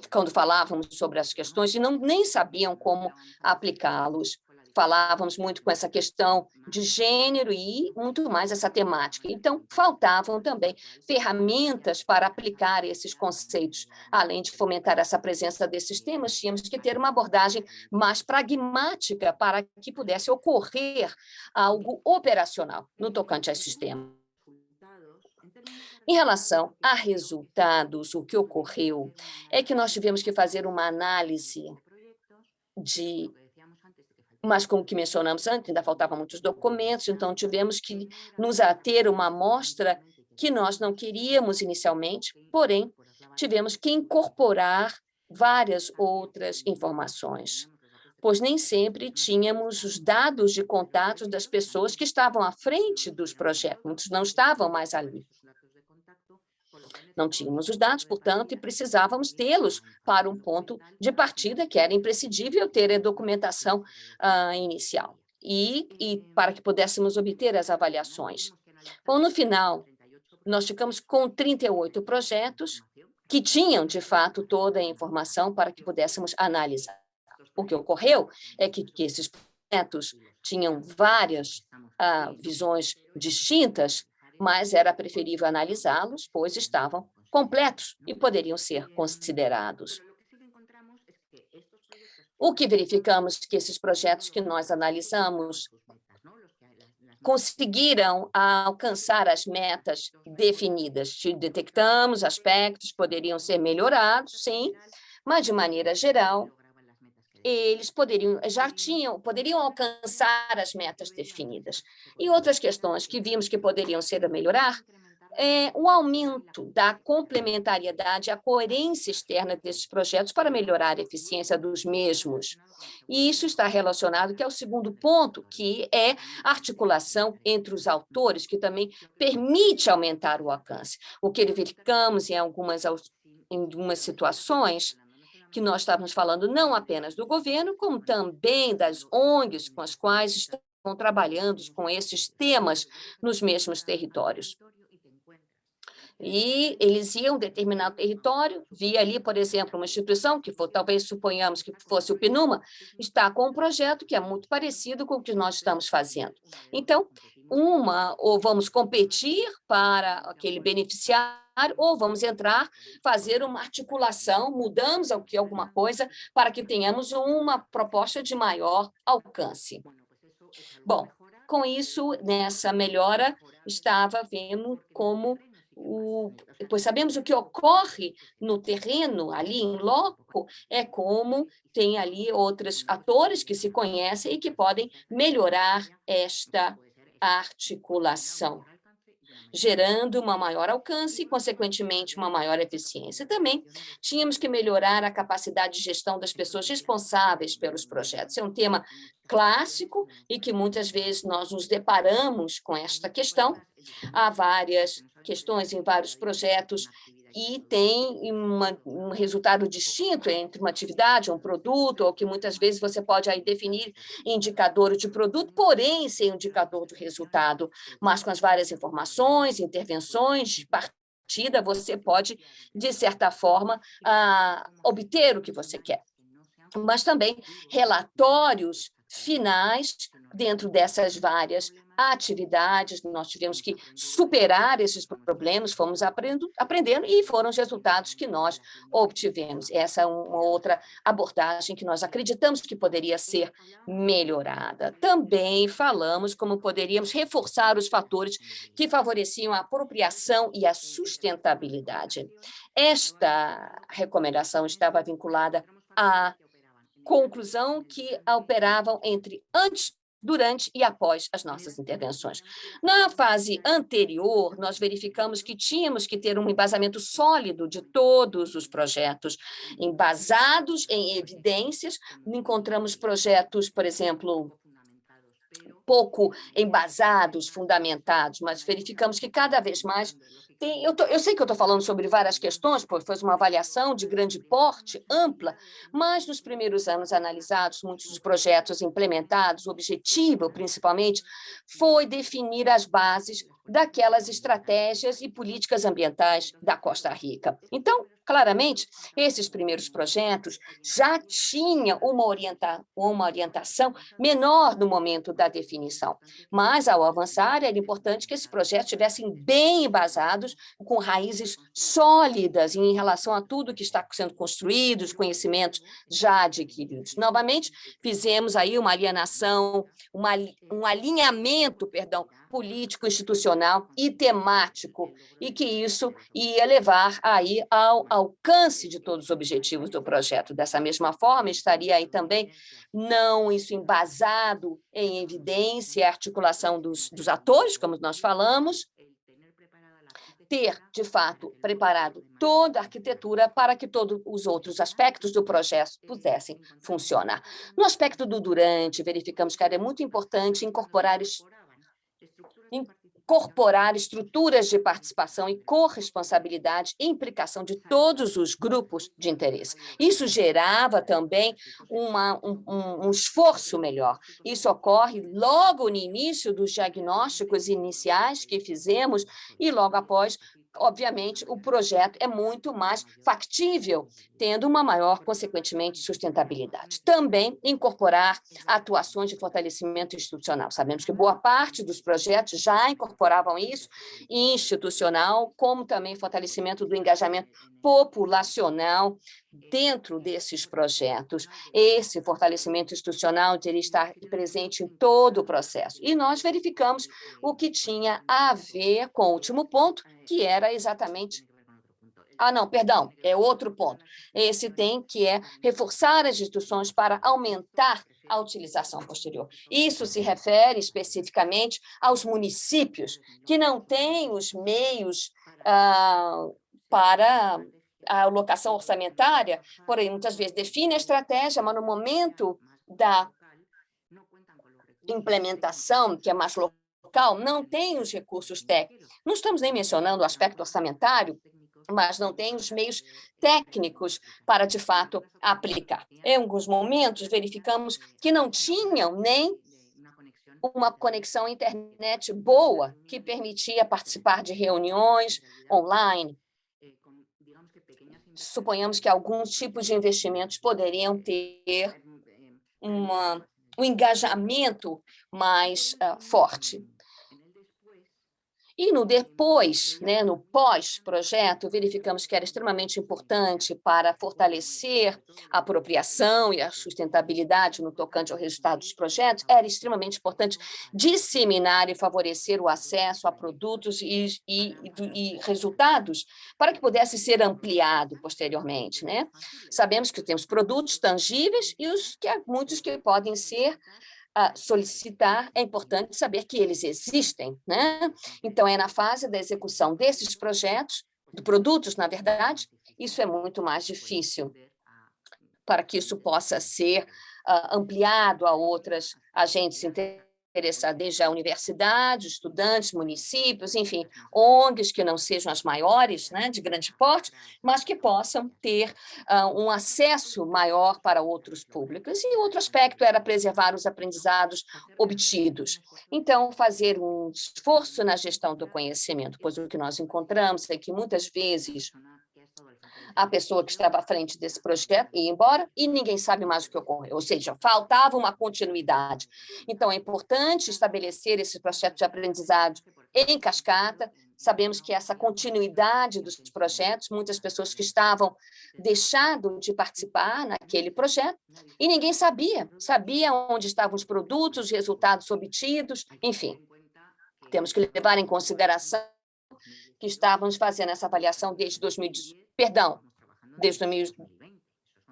quando falávamos sobre as questões e não, nem sabiam como aplicá-los. Falávamos muito com essa questão de gênero e muito mais essa temática. Então, faltavam também ferramentas para aplicar esses conceitos. Além de fomentar essa presença desses temas, tínhamos que ter uma abordagem mais pragmática para que pudesse ocorrer algo operacional no tocante a esses temas. Em relação a resultados, o que ocorreu é que nós tivemos que fazer uma análise de mas como que mencionamos antes, ainda faltavam muitos documentos, então tivemos que nos ater uma amostra que nós não queríamos inicialmente, porém, tivemos que incorporar várias outras informações, pois nem sempre tínhamos os dados de contatos das pessoas que estavam à frente dos projetos, muitos não estavam mais ali. Não tínhamos os dados, portanto, e precisávamos tê-los para um ponto de partida, que era imprescindível ter a documentação uh, inicial, e, e para que pudéssemos obter as avaliações. Bom, no final, nós ficamos com 38 projetos que tinham, de fato, toda a informação para que pudéssemos analisar. O que ocorreu é que, que esses projetos tinham várias uh, visões distintas mas era preferível analisá-los, pois estavam completos e poderiam ser considerados. O que verificamos que esses projetos que nós analisamos conseguiram alcançar as metas definidas. Detectamos aspectos que poderiam ser melhorados, sim, mas, de maneira geral, eles poderiam, já tinham, poderiam alcançar as metas definidas. E outras questões que vimos que poderiam ser a melhorar é o aumento da complementariedade, a coerência externa desses projetos para melhorar a eficiência dos mesmos. E isso está relacionado, que é o segundo ponto, que é a articulação entre os autores, que também permite aumentar o alcance. O que verificamos em algumas, em algumas situações que nós estávamos falando não apenas do governo, como também das ONGs com as quais estão trabalhando com esses temas nos mesmos territórios. E eles iam determinar o território, via ali, por exemplo, uma instituição, que for, talvez suponhamos que fosse o PNUMA, está com um projeto que é muito parecido com o que nós estamos fazendo. Então, uma, ou vamos competir para aquele beneficiário, ou vamos entrar, fazer uma articulação, mudamos aqui alguma coisa para que tenhamos uma proposta de maior alcance. Bom, com isso, nessa melhora, estava vendo como o, pois sabemos o que ocorre no terreno, ali em loco, é como tem ali outros atores que se conhecem e que podem melhorar esta articulação gerando uma maior alcance e, consequentemente, uma maior eficiência. Também tínhamos que melhorar a capacidade de gestão das pessoas responsáveis pelos projetos. É um tema clássico e que muitas vezes nós nos deparamos com esta questão. Há várias questões em vários projetos e tem uma, um resultado distinto entre uma atividade, um produto, ou que muitas vezes você pode aí definir indicador de produto, porém sem indicador de resultado, mas com as várias informações, intervenções partida, você pode, de certa forma, ah, obter o que você quer. Mas também relatórios finais dentro dessas várias atividades, nós tivemos que superar esses problemas, fomos aprendendo, aprendendo e foram os resultados que nós obtivemos. Essa é uma outra abordagem que nós acreditamos que poderia ser melhorada. Também falamos como poderíamos reforçar os fatores que favoreciam a apropriação e a sustentabilidade. Esta recomendação estava vinculada à conclusão que operavam entre antes durante e após as nossas intervenções. Na fase anterior, nós verificamos que tínhamos que ter um embasamento sólido de todos os projetos, embasados em evidências, encontramos projetos, por exemplo, pouco embasados, fundamentados, mas verificamos que cada vez mais tem, eu, tô, eu, sei que eu estou falando sobre várias questões, pois foi uma avaliação de grande porte, ampla, mas nos primeiros anos analisados, muitos dos projetos implementados, o objetivo, principalmente, foi definir as bases daquelas estratégias e políticas ambientais da Costa Rica. Então, claramente, esses primeiros projetos já tinham uma, orienta uma orientação menor no momento da definição, mas, ao avançar, era importante que esses projetos estivessem bem embasados, com raízes sólidas em relação a tudo que está sendo construído, os conhecimentos já adquiridos. Novamente, fizemos aí uma alienação, uma, um alinhamento, perdão, político, institucional e temático, e que isso ia levar aí ao alcance de todos os objetivos do projeto. Dessa mesma forma, estaria aí também não isso embasado em evidência, articulação dos, dos atores, como nós falamos, ter, de fato, preparado toda a arquitetura para que todos os outros aspectos do projeto pudessem funcionar. No aspecto do durante, verificamos que era muito importante incorporar incorporar estruturas de participação e corresponsabilidade e implicação de todos os grupos de interesse. Isso gerava também uma, um, um, um esforço melhor. Isso ocorre logo no início dos diagnósticos iniciais que fizemos e logo após obviamente, o projeto é muito mais factível, tendo uma maior, consequentemente, sustentabilidade. Também incorporar atuações de fortalecimento institucional. Sabemos que boa parte dos projetos já incorporavam isso, institucional, como também fortalecimento do engajamento populacional dentro desses projetos. Esse fortalecimento institucional teria estar presente em todo o processo. E nós verificamos o que tinha a ver com o último ponto, que era exatamente ah, não, perdão, é outro ponto. Esse tem que é reforçar as instituições para aumentar a utilização posterior. Isso se refere especificamente aos municípios que não têm os meios ah, para a alocação orçamentária, porém, muitas vezes define a estratégia, mas no momento da implementação, que é mais local, não tem os recursos técnicos. Não estamos nem mencionando o aspecto orçamentário, mas não tem os meios técnicos para, de fato, aplicar. Em alguns momentos, verificamos que não tinham nem uma conexão internet boa, que permitia participar de reuniões online. Suponhamos que alguns tipos de investimentos poderiam ter uma, um engajamento mais uh, forte. E no depois, né, no pós-projeto, verificamos que era extremamente importante para fortalecer a apropriação e a sustentabilidade no tocante ao resultado dos projetos, era extremamente importante disseminar e favorecer o acesso a produtos e, e, e resultados para que pudesse ser ampliado posteriormente. Né? Sabemos que temos produtos tangíveis e os que muitos que podem ser a solicitar, é importante saber que eles existem. Né? Então, é na fase da execução desses projetos, de produtos, na verdade, isso é muito mais difícil para que isso possa ser uh, ampliado a outras agentes interessados interessar desde a universidade, estudantes, municípios, enfim, ONGs que não sejam as maiores, né, de grande porte, mas que possam ter uh, um acesso maior para outros públicos. E outro aspecto era preservar os aprendizados obtidos. Então, fazer um esforço na gestão do conhecimento, pois o que nós encontramos é que muitas vezes a pessoa que estava à frente desse projeto ia embora e ninguém sabe mais o que ocorreu, ou seja, faltava uma continuidade. Então, é importante estabelecer esse projeto de aprendizado em cascata, sabemos que essa continuidade dos projetos, muitas pessoas que estavam deixando de participar naquele projeto, e ninguém sabia, sabia onde estavam os produtos, os resultados obtidos, enfim. Temos que levar em consideração que estávamos fazendo essa avaliação desde 2000, perdão, desde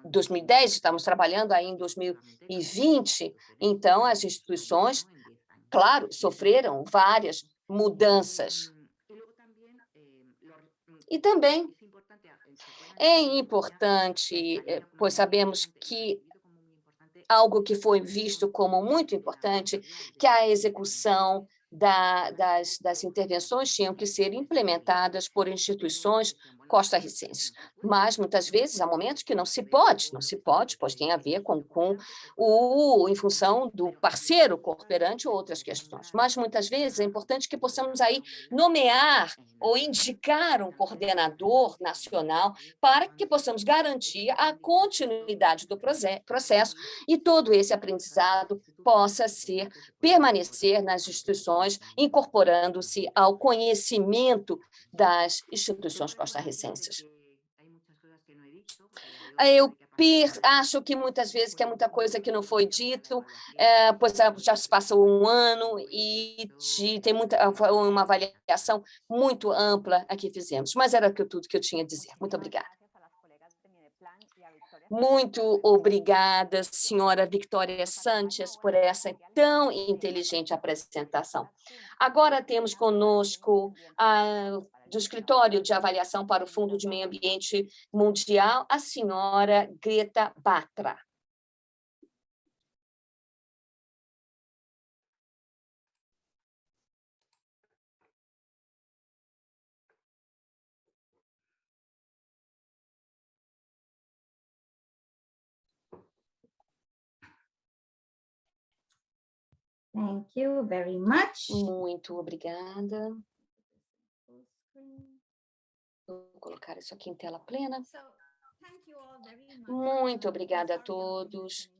2010, estamos trabalhando aí em 2020, então as instituições, claro, sofreram várias mudanças. E também é importante, eh, pois sabemos que algo que foi visto como muito importante, que a execução da, das, das intervenções tinham que ser implementadas por instituições costarricenses. Mas, muitas vezes, há momentos que não se pode, não se pode, pois tem a ver com, com o, em função do parceiro cooperante ou outras questões. Mas, muitas vezes, é importante que possamos aí nomear ou indicar um coordenador nacional para que possamos garantir a continuidade do processo e todo esse aprendizado possa ser, permanecer nas instituições, incorporando-se ao conhecimento das instituições costarricenses. Eu acho que muitas vezes que é muita coisa que não foi dito, é, pois já se passou um ano e de, tem muita, uma avaliação muito ampla a que fizemos, mas era tudo que eu tinha a dizer. Muito obrigada. Muito obrigada, senhora Victoria Sanchez, por essa tão inteligente apresentação. Agora temos conosco a do Escritório de Avaliação para o Fundo de Meio Ambiente Mundial, a senhora Greta Batra. Thank you very much. Muito obrigada. Vou colocar isso aqui em tela plena. Muito obrigada a todos.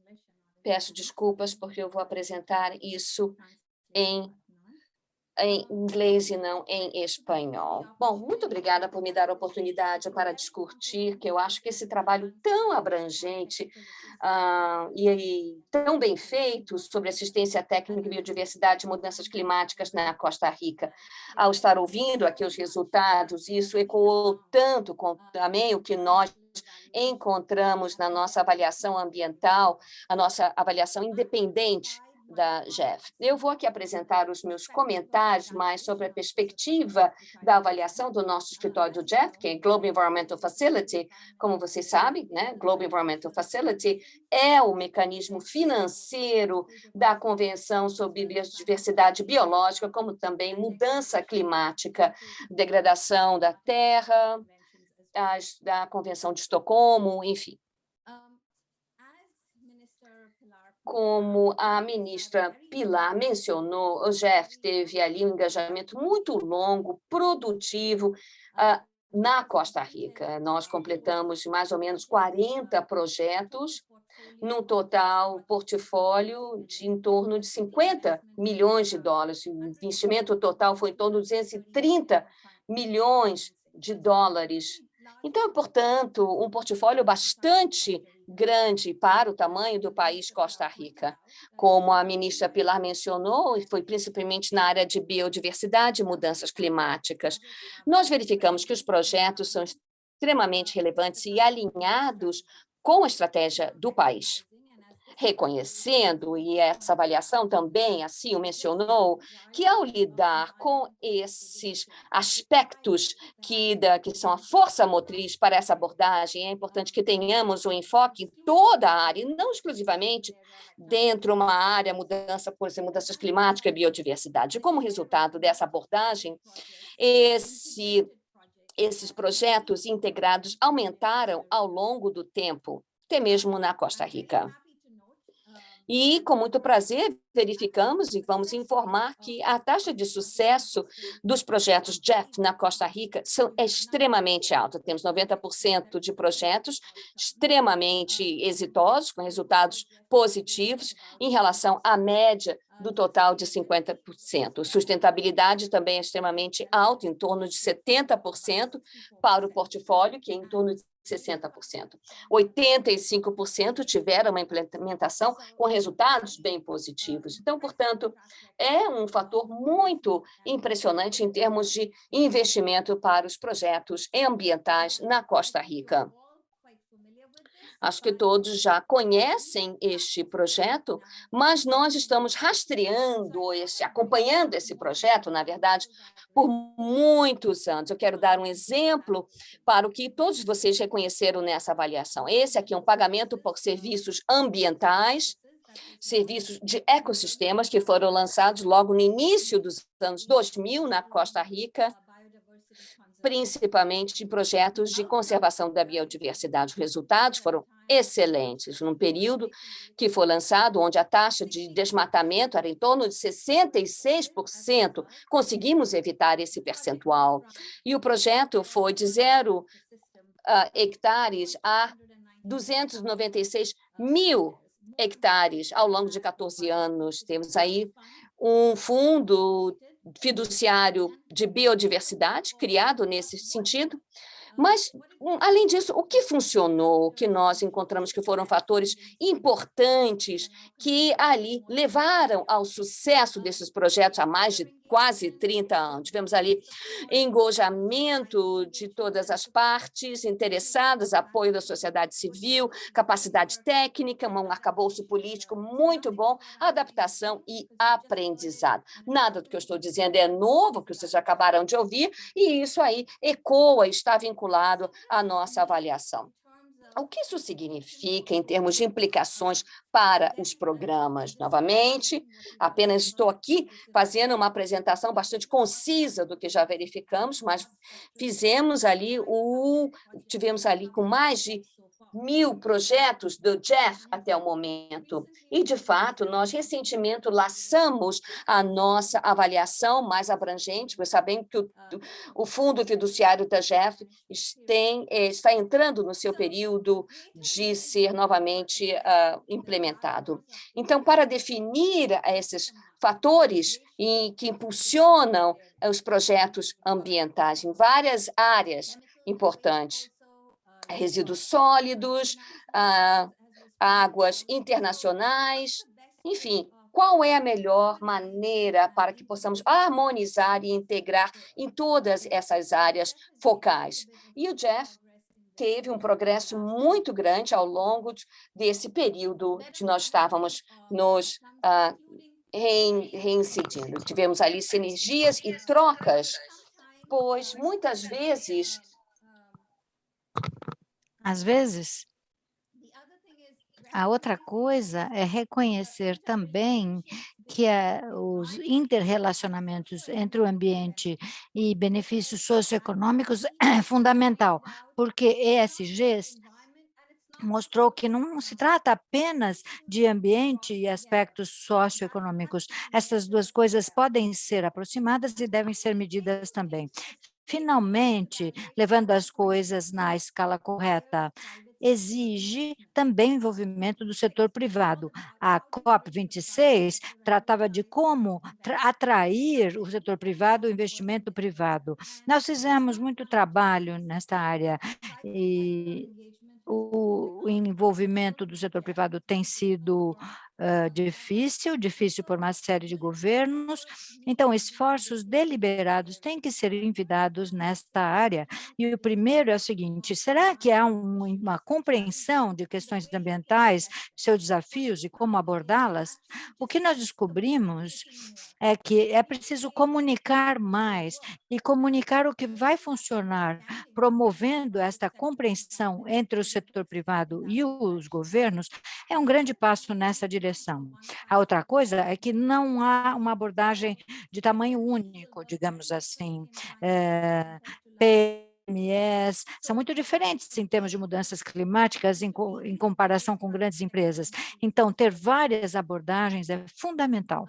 Peço desculpas porque eu vou apresentar isso em em inglês e não em espanhol. Bom, muito obrigada por me dar a oportunidade para discutir, que eu acho que esse trabalho tão abrangente uh, e, e, tão bem feito sobre assistência técnica, biodiversidade e mudanças climáticas na Costa Rica. Ao estar ouvindo aqui os resultados, isso ecoou tanto com também o que nós encontramos na nossa avaliação ambiental, a nossa avaliação independente da Jeff. Eu vou aqui apresentar os meus comentários mais sobre a perspectiva da avaliação do nosso escritório do Jeff, que é Global Environmental Facility. Como vocês sabem, né? Global Environmental Facility é o mecanismo financeiro da Convenção sobre Biodiversidade Biológica, como também mudança climática, degradação da terra, as, da Convenção de Estocolmo, enfim. Como a ministra Pilar mencionou, o Jeff teve ali um engajamento muito longo, produtivo, uh, na Costa Rica. Nós completamos mais ou menos 40 projetos, no total portfólio de em torno de 50 milhões de dólares. O investimento total foi em torno de 230 milhões de dólares. Então, portanto, um portfólio bastante grande para o tamanho do país Costa Rica. Como a ministra Pilar mencionou, foi principalmente na área de biodiversidade e mudanças climáticas, nós verificamos que os projetos são extremamente relevantes e alinhados com a estratégia do país reconhecendo, e essa avaliação também assim o mencionou, que ao lidar com esses aspectos que, da, que são a força motriz para essa abordagem, é importante que tenhamos um enfoque em toda a área, não exclusivamente dentro de uma área, mudança, por exemplo, mudanças climáticas e biodiversidade. Como resultado dessa abordagem, esse esses projetos integrados aumentaram ao longo do tempo, até mesmo na Costa Rica. E, com muito prazer, verificamos e vamos informar que a taxa de sucesso dos projetos JEF na Costa Rica são, extremamente alta. Temos 90% de projetos extremamente exitosos, com resultados positivos em relação à média do total de 50%. Sustentabilidade também é extremamente alta, em torno de 70% para o portfólio, que é em torno de 60%. 85% tiveram uma implementação com resultados bem positivos. Então, portanto, é um fator muito impressionante em termos de investimento para os projetos ambientais na Costa Rica. Acho que todos já conhecem este projeto, mas nós estamos rastreando, esse, acompanhando esse projeto, na verdade, por muitos anos. Eu quero dar um exemplo para o que todos vocês reconheceram nessa avaliação. Esse aqui é um pagamento por serviços ambientais, serviços de ecossistemas que foram lançados logo no início dos anos 2000 na Costa Rica, principalmente de projetos de conservação da biodiversidade. Os resultados foram excelentes, num período que foi lançado, onde a taxa de desmatamento era em torno de 66%, conseguimos evitar esse percentual. E o projeto foi de zero uh, hectares a 296 mil hectares ao longo de 14 anos. Temos aí um fundo fiduciário de biodiversidade, criado nesse sentido, mas, hum, além disso, o que funcionou, o que nós encontramos que foram fatores importantes que ali levaram ao sucesso desses projetos há mais de quase 30 anos. Tivemos ali engojamento de todas as partes interessadas, apoio da sociedade civil, capacidade técnica, um arcabouço político muito bom, adaptação e aprendizado. Nada do que eu estou dizendo é novo, que vocês acabaram de ouvir, e isso aí ecoa, está vinculado à nossa avaliação. O que isso significa em termos de implicações para os programas? Novamente, apenas estou aqui fazendo uma apresentação bastante concisa do que já verificamos, mas fizemos ali o tivemos ali com mais de mil projetos do Jeff até o momento. E, de fato, nós recentemente laçamos a nossa avaliação mais abrangente, pois sabemos que o, o Fundo Fiduciário da Jeff tem, eh, está entrando no seu período de ser novamente uh, implementado. Então, para definir esses fatores em, que impulsionam os projetos ambientais em várias áreas importantes, resíduos sólidos, ah, águas internacionais, enfim, qual é a melhor maneira para que possamos harmonizar e integrar em todas essas áreas focais? E o Jeff teve um progresso muito grande ao longo desse período que nós estávamos nos uh, reincidindo. Tivemos ali sinergias e trocas, pois muitas vezes às vezes, a outra coisa é reconhecer também que é, os interrelacionamentos entre o ambiente e benefícios socioeconômicos é (coughs) fundamental, porque ESGs mostrou que não se trata apenas de ambiente e aspectos socioeconômicos. Essas duas coisas podem ser aproximadas e devem ser medidas também finalmente levando as coisas na escala correta exige também o envolvimento do setor privado. A COP26 tratava de como atrair o setor privado, o investimento privado. Nós fizemos muito trabalho nesta área e o envolvimento do setor privado tem sido difícil, difícil por uma série de governos. Então, esforços deliberados têm que ser envidados nesta área. E o primeiro é o seguinte, será que há um, uma compreensão de questões ambientais, seus desafios e como abordá-las? O que nós descobrimos é que é preciso comunicar mais e comunicar o que vai funcionar, promovendo esta compreensão entre o setor privado e os governos, é um grande passo nessa direção direção. A outra coisa é que não há uma abordagem de tamanho único, digamos assim, é, PMEs, são muito diferentes em termos de mudanças climáticas em, em comparação com grandes empresas. Então, ter várias abordagens é fundamental.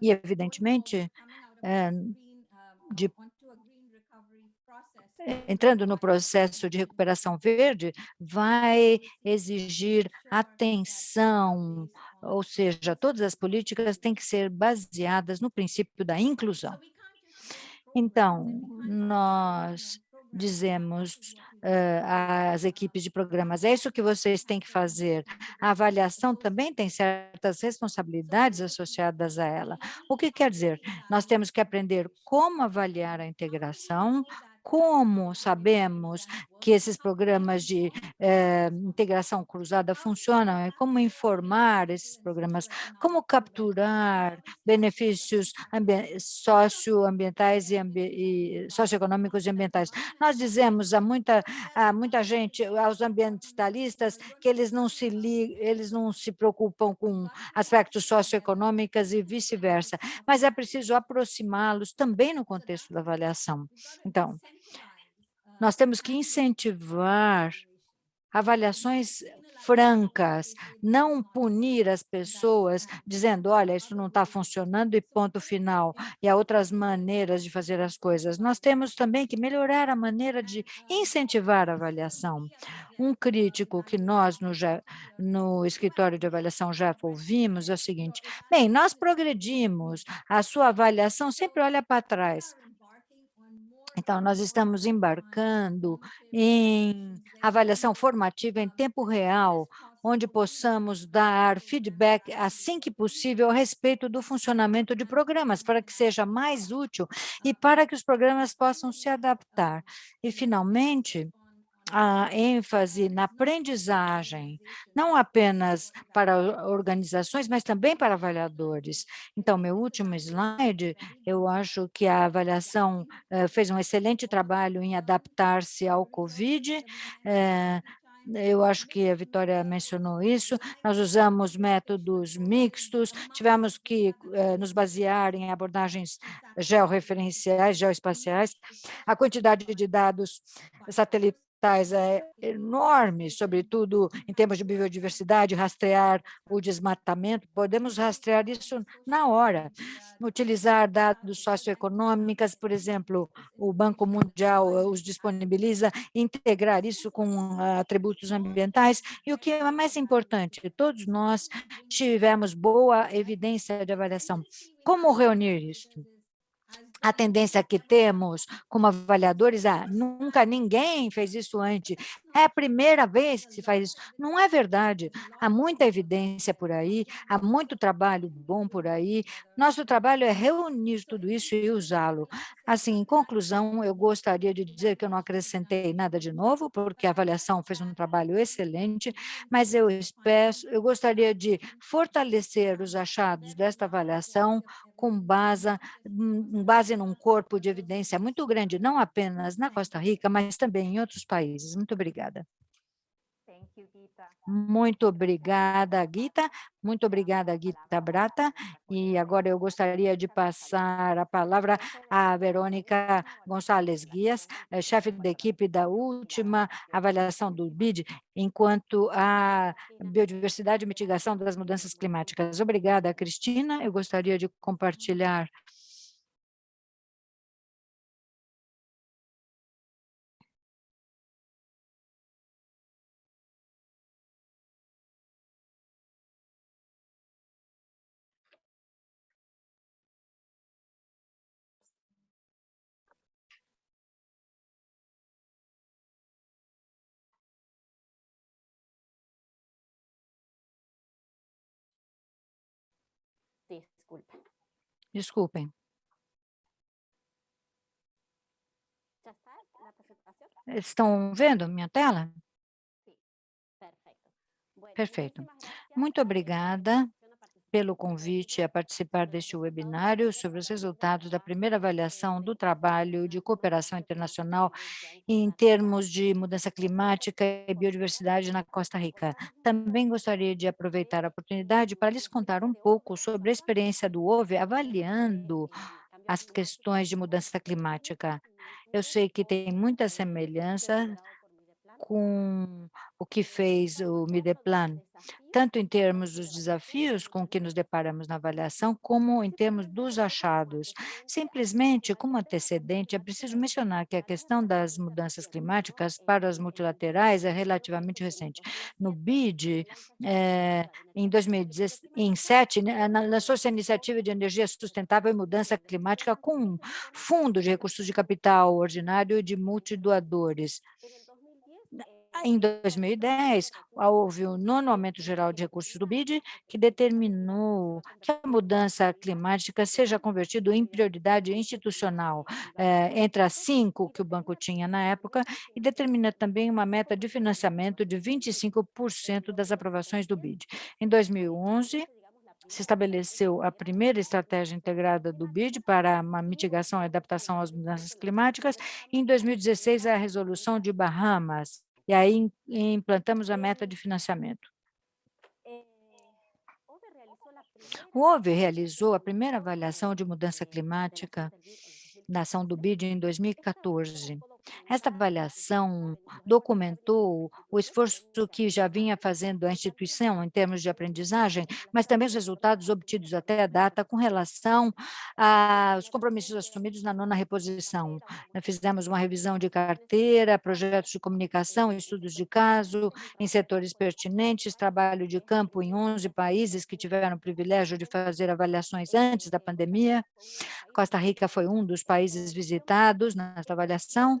E, evidentemente, é, de entrando no processo de recuperação verde, vai exigir atenção, ou seja, todas as políticas têm que ser baseadas no princípio da inclusão. Então, nós dizemos uh, às equipes de programas, é isso que vocês têm que fazer. A avaliação também tem certas responsabilidades associadas a ela. O que quer dizer? Nós temos que aprender como avaliar a integração, como sabemos que esses programas de eh, integração cruzada funcionam, e como informar esses programas, como capturar benefícios socioambientais e, e socioeconômicos e ambientais. Nós dizemos a muita, a muita gente, aos ambientalistas, que eles não se eles não se preocupam com aspectos socioeconômicos e vice-versa, mas é preciso aproximá-los também no contexto da avaliação. Então, nós temos que incentivar avaliações francas, não punir as pessoas dizendo, olha, isso não está funcionando e ponto final, e há outras maneiras de fazer as coisas. Nós temos também que melhorar a maneira de incentivar a avaliação. Um crítico que nós no, no escritório de avaliação já ouvimos é o seguinte, bem, nós progredimos, a sua avaliação sempre olha para trás. Então, nós estamos embarcando em avaliação formativa em tempo real, onde possamos dar feedback assim que possível a respeito do funcionamento de programas, para que seja mais útil e para que os programas possam se adaptar. E, finalmente, a ênfase na aprendizagem, não apenas para organizações, mas também para avaliadores. Então, meu último slide, eu acho que a avaliação eh, fez um excelente trabalho em adaptar-se ao COVID, eh, eu acho que a Vitória mencionou isso, nós usamos métodos mixtos, tivemos que eh, nos basear em abordagens georreferenciais, geoespaciais, a quantidade de dados satelitais é enorme, sobretudo em termos de biodiversidade, rastrear o desmatamento, podemos rastrear isso na hora. Utilizar dados socioeconômicos, por exemplo, o Banco Mundial os disponibiliza, integrar isso com atributos ambientais, e o que é mais importante, todos nós tivemos boa evidência de avaliação. Como reunir isso? A tendência que temos como avaliadores, ah, nunca ninguém fez isso antes, é a primeira vez que se faz isso. Não é verdade. Há muita evidência por aí, há muito trabalho bom por aí. Nosso trabalho é reunir tudo isso e usá-lo. Assim, em conclusão, eu gostaria de dizer que eu não acrescentei nada de novo, porque a avaliação fez um trabalho excelente, mas eu espero, eu gostaria de fortalecer os achados desta avaliação com base, base num corpo de evidência muito grande, não apenas na Costa Rica, mas também em outros países. Muito obrigada. Muito obrigada, Gita. Muito obrigada, Gita Brata. E agora eu gostaria de passar a palavra à Verônica Gonçalves Guias, eh, chefe da equipe da última avaliação do BID, enquanto a biodiversidade e mitigação das mudanças climáticas. Obrigada, Cristina. Eu gostaria de compartilhar Desculpem. Estão vendo minha tela? Perfeito. Muito obrigada pelo convite a participar deste webinário sobre os resultados da primeira avaliação do trabalho de cooperação internacional em termos de mudança climática e biodiversidade na Costa Rica. Também gostaria de aproveitar a oportunidade para lhes contar um pouco sobre a experiência do OVE avaliando as questões de mudança climática. Eu sei que tem muita semelhança com o que fez o Mideplan, tanto em termos dos desafios com que nos deparamos na avaliação, como em termos dos achados. Simplesmente, como antecedente, é preciso mencionar que a questão das mudanças climáticas para as multilaterais é relativamente recente. No BID, é, em 2017, né, lançou-se a Iniciativa de Energia Sustentável e Mudança Climática com um fundo de recursos de capital ordinário e de multidoadores. Em 2010, houve o nono aumento geral de recursos do BID, que determinou que a mudança climática seja convertida em prioridade institucional, eh, entre as cinco que o banco tinha na época, e determina também uma meta de financiamento de 25% das aprovações do BID. Em 2011, se estabeleceu a primeira estratégia integrada do BID para a mitigação e adaptação às mudanças climáticas, e em 2016, a resolução de Bahamas, e aí implantamos a meta de financiamento. O OVE realizou a primeira avaliação de mudança climática da ação do BID em 2014. Esta avaliação documentou o esforço que já vinha fazendo a instituição em termos de aprendizagem, mas também os resultados obtidos até a data com relação aos compromissos assumidos na nona reposição. Fizemos uma revisão de carteira, projetos de comunicação, estudos de caso em setores pertinentes, trabalho de campo em 11 países que tiveram o privilégio de fazer avaliações antes da pandemia. Costa Rica foi um dos países visitados nesta avaliação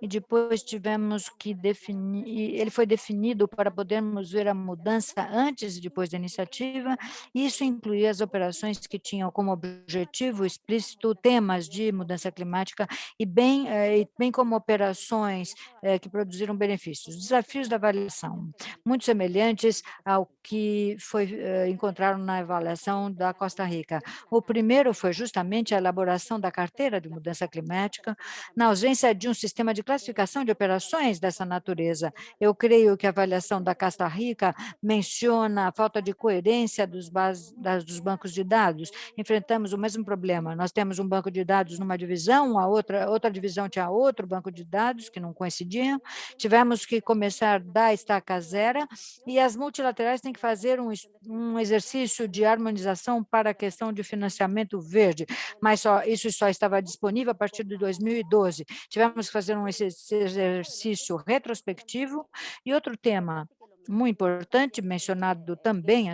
e depois tivemos que definir, ele foi definido para podermos ver a mudança antes e depois da iniciativa, isso incluía as operações que tinham como objetivo explícito temas de mudança climática e bem, eh, bem como operações eh, que produziram benefícios. Desafios da avaliação, muito semelhantes ao que foi eh, encontraram na avaliação da Costa Rica. O primeiro foi justamente a elaboração da carteira de mudança climática, na ausência de um sistema de classificação de operações dessa natureza. Eu creio que a avaliação da Costa Rica menciona a falta de coerência dos, base, das, dos bancos de dados. Enfrentamos o mesmo problema. Nós temos um banco de dados numa divisão, a outra, outra divisão tinha outro banco de dados que não coincidiam. Tivemos que começar da estaca zero e as multilaterais têm que fazer um, um exercício de harmonização para a questão de financiamento verde, mas só, isso só estava disponível a partir de 2012. Tivemos que fazer um esse exercício retrospectivo. E outro tema muito importante, mencionado também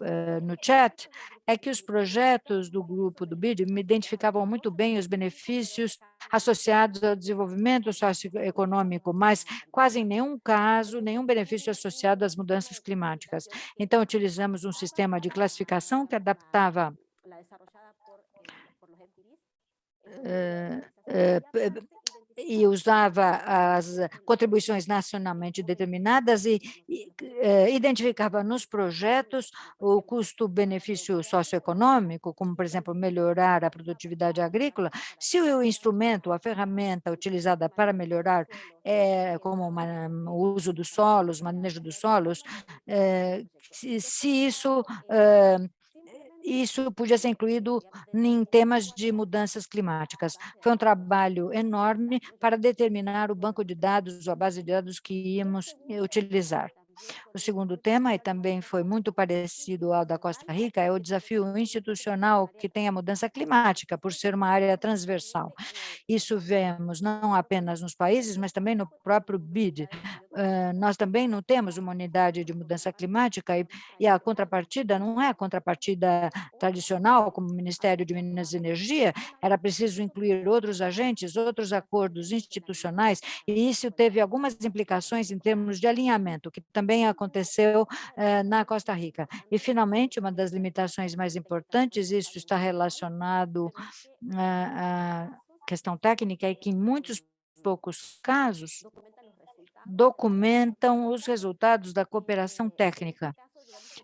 é, no chat, é que os projetos do grupo do BID me identificavam muito bem os benefícios associados ao desenvolvimento socioeconômico, mas quase em nenhum caso, nenhum benefício associado às mudanças climáticas. Então, utilizamos um sistema de classificação que adaptava e usava as contribuições nacionalmente determinadas e, e identificava nos projetos o custo-benefício socioeconômico, como, por exemplo, melhorar a produtividade agrícola, se o instrumento, a ferramenta utilizada para melhorar, é, como uma, o uso dos solos, manejo dos solos, é, se, se, isso isso podia ser incluído em temas de mudanças climáticas. Foi um trabalho enorme para determinar o banco de dados, a base de dados que íamos utilizar. O segundo tema, e também foi muito parecido ao da Costa Rica, é o desafio institucional que tem a mudança climática, por ser uma área transversal. Isso vemos não apenas nos países, mas também no próprio BID. Nós também não temos uma unidade de mudança climática e, e, a contrapartida não é a contrapartida tradicional, como o Ministério de Minas e Energia, era preciso incluir outros agentes, outros acordos institucionais, e isso teve algumas implicações em termos de alinhamento, que também aconteceu eh, na Costa Rica. E, finalmente, uma das limitações mais importantes, isso está relacionado à questão técnica, é que em muitos poucos casos documentam os resultados da cooperação técnica.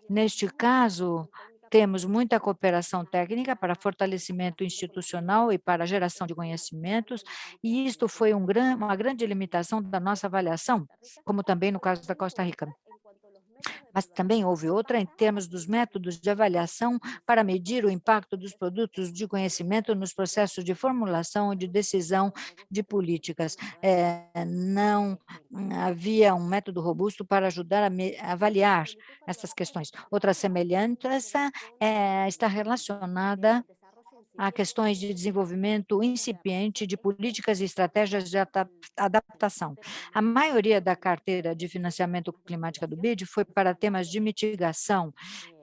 Neste caso, temos muita cooperação técnica para fortalecimento institucional e para geração de conhecimentos, e isto foi um gran, uma grande limitação da nossa avaliação, como também no caso da Costa Rica. Mas também houve outra em termos dos métodos de avaliação para medir o impacto dos produtos de conhecimento nos processos de formulação e de decisão de políticas. É, não havia um método robusto para ajudar a, avaliar essas questões. Outra semelhança é, está relacionada a questões de desenvolvimento incipiente de políticas e estratégias de adaptação. A maioria da carteira de financiamento climática do BID foi para temas de mitigação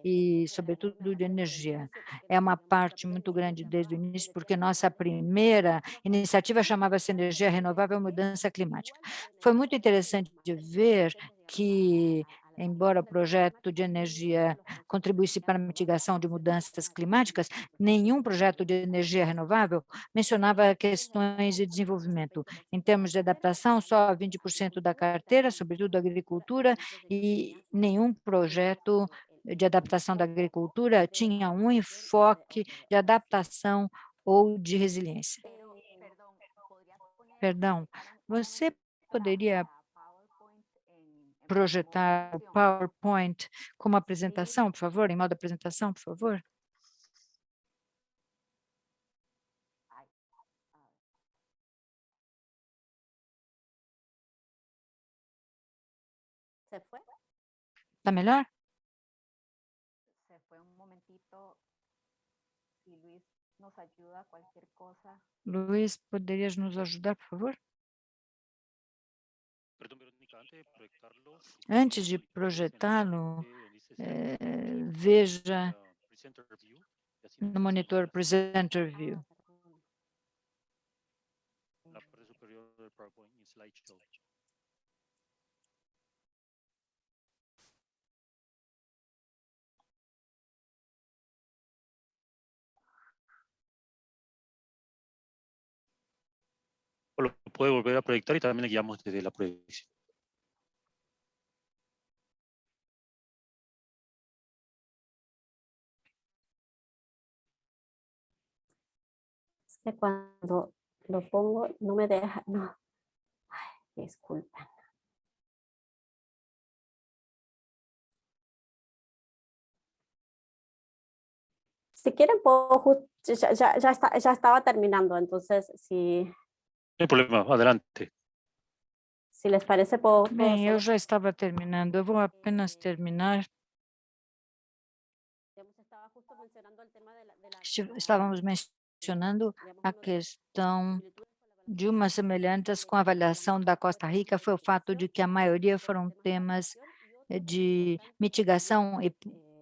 e, sobretudo, de energia. É uma parte muito grande desde o início, porque nossa primeira iniciativa chamava-se Energia Renovável e Mudança Climática. Foi muito interessante ver que embora o projeto de energia contribuísse para a mitigação de mudanças climáticas, nenhum projeto de energia renovável mencionava questões de desenvolvimento. Em termos de adaptação, só 20% da carteira, sobretudo a agricultura, e nenhum projeto de adaptação da agricultura tinha um enfoque de adaptação ou de resiliência. Perdão, você poderia projetar o PowerPoint como apresentação, por favor, em modo apresentação, por favor? Está melhor? Luiz, poderias nos ajudar, por favor? Antes de projetá-lo, é, veja no monitor Presenter View. Slideshow. Lo puede volver a proyectar y también le guiamos desde la proyección. Que cuando lo pongo no me deja, no. Ay, disculpen. Si quieren, puedo, ya, ya, ya, está, ya estaba terminando, entonces si... No hay problema, adelante. Se les parece, puedo... Bem, eu já estava terminando, vou apenas terminar. Estávamos mencionando mencionando a questão de umas semelhanças com a avaliação da Costa Rica foi o fato de que a maioria foram temas eh, de mitigação e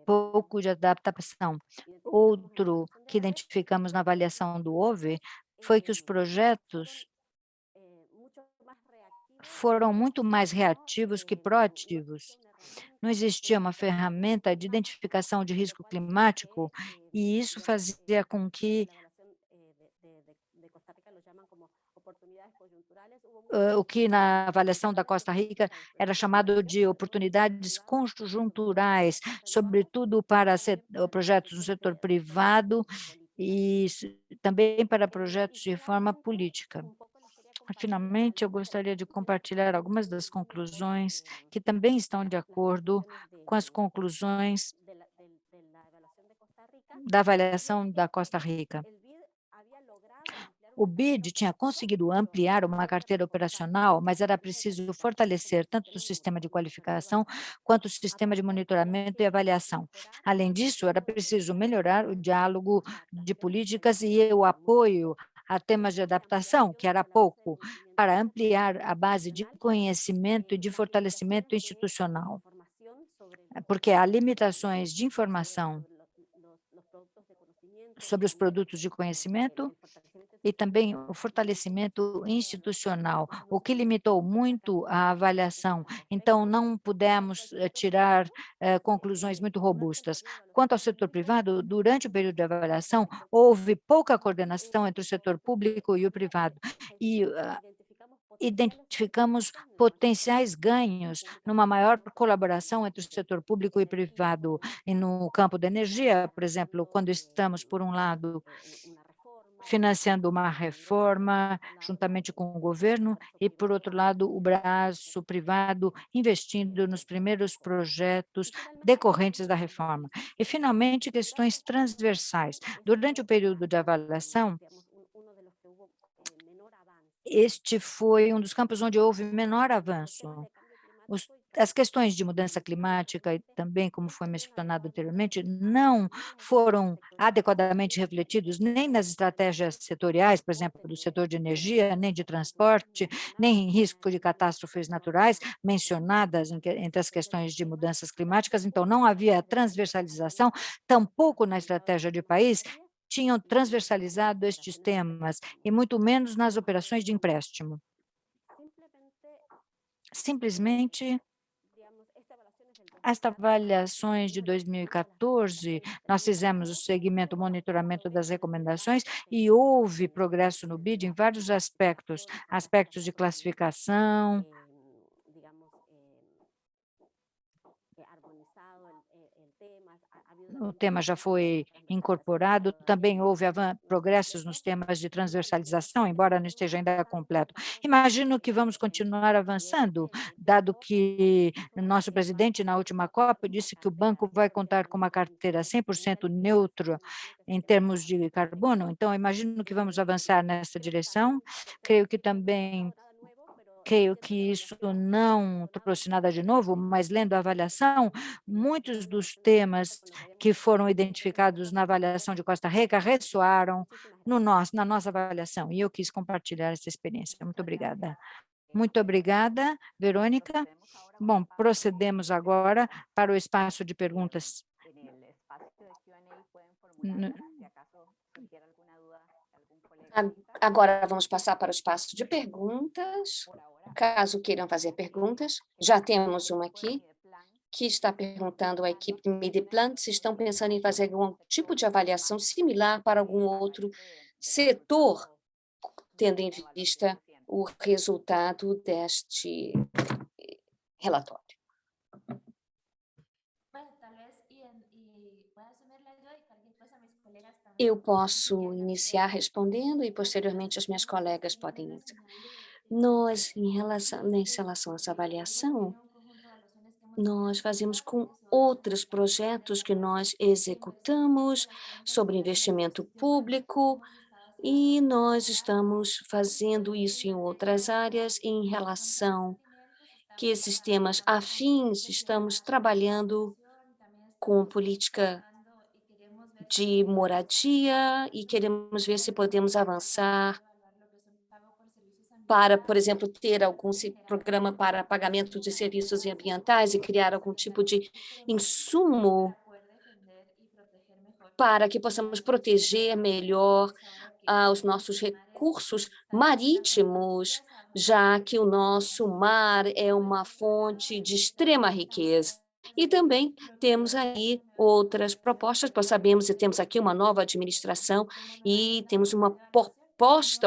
pouco de adaptação. Outro que identificamos na avaliação do OVE foi que os projetos foram muito mais reativos que proativos. Não existia uma ferramenta de identificação de risco climático e isso fazia com que o que na avaliação da Costa Rica era chamado de oportunidades conjunturais, sobretudo para projetos no setor privado e também para projetos de reforma política. Finalmente, eu gostaria de compartilhar algumas das conclusões que também estão de acordo com as conclusões da avaliação da Costa Rica o BID tinha conseguido ampliar uma carteira operacional, mas era preciso fortalecer tanto o sistema de qualificação quanto o sistema de monitoramento e avaliação. Além disso, era preciso melhorar o diálogo de políticas e o apoio a temas de adaptação, que era pouco, para ampliar a base de conhecimento e de fortalecimento institucional. Porque há limitações de informação sobre os produtos de conhecimento e também o fortalecimento institucional, o que limitou muito a avaliação. Então, não pudemos eh, tirar eh, conclusões muito robustas. Quanto ao setor privado, durante o período de avaliação, houve pouca coordenação entre o setor público e o privado. E uh, identificamos potenciais ganhos numa maior colaboração entre o setor público e privado. E no campo da energia, por exemplo, quando estamos, por um lado, financiando uma reforma juntamente com o governo e, por outro lado, o braço privado investindo nos primeiros projetos decorrentes da reforma. E, finalmente, questões transversais. Durante o período de avaliação, este foi um dos campos onde houve menor avanço. Os, as questões de mudança climática e também, como foi mencionado anteriormente, não foram adequadamente refletidos nem nas estratégias setoriais, por exemplo, do setor de energia, nem de transporte, nem em risco de catástrofes naturais mencionadas entre as questões de mudanças climáticas, então não havia transversalização, tampouco na estratégia de país, tinham transversalizado estes temas, e muito menos nas operações de empréstimo. Simplesmente, as avaliações de 2014, nós fizemos o segmento, o monitoramento das recomendações e houve progresso no BID em vários aspectos, aspectos de classificação, o tema já foi incorporado, também houve progressos nos temas de transversalização, embora não esteja ainda completo. Imagino que vamos continuar avançando, dado que nosso presidente, na última COP, disse que o banco vai contar com uma carteira 100% neutra em termos de carbono, então imagino que vamos avançar nessa direção. Creio que também creio que isso não trouxe nada de novo, mas lendo a avaliação, muitos dos temas que foram identificados na avaliação de Costa Rica ressoaram no nosso, na nossa avaliação, e eu quis compartilhar essa experiência. Muito obrigada. Muito obrigada, Verônica. Bom, procedemos agora para o espaço de perguntas. Agora vamos passar para o espaço de perguntas. Caso queiram fazer perguntas, já temos uma aqui que está perguntando à equipe de Midplan se estão pensando em fazer algum tipo de avaliação similar para algum outro setor, tendo em vista o resultado deste relatório. Eu posso iniciar respondendo e, posteriormente, as minhas colegas podem iniciar. Nós, em relação, em relação a essa avaliação, nós fazemos com outros projetos que nós executamos sobre investimento público e nós estamos fazendo isso em outras áreas em relação que esses temas afins, estamos trabalhando com política de moradia e queremos ver se podemos avançar para, por exemplo, ter algum programa para pagamento de serviços ambientais e criar algum tipo de insumo para que possamos proteger melhor ah, os nossos recursos marítimos, já que o nosso mar é uma fonte de extrema riqueza. E também temos aí outras propostas, nós sabemos que temos aqui uma nova administração e temos uma proposta,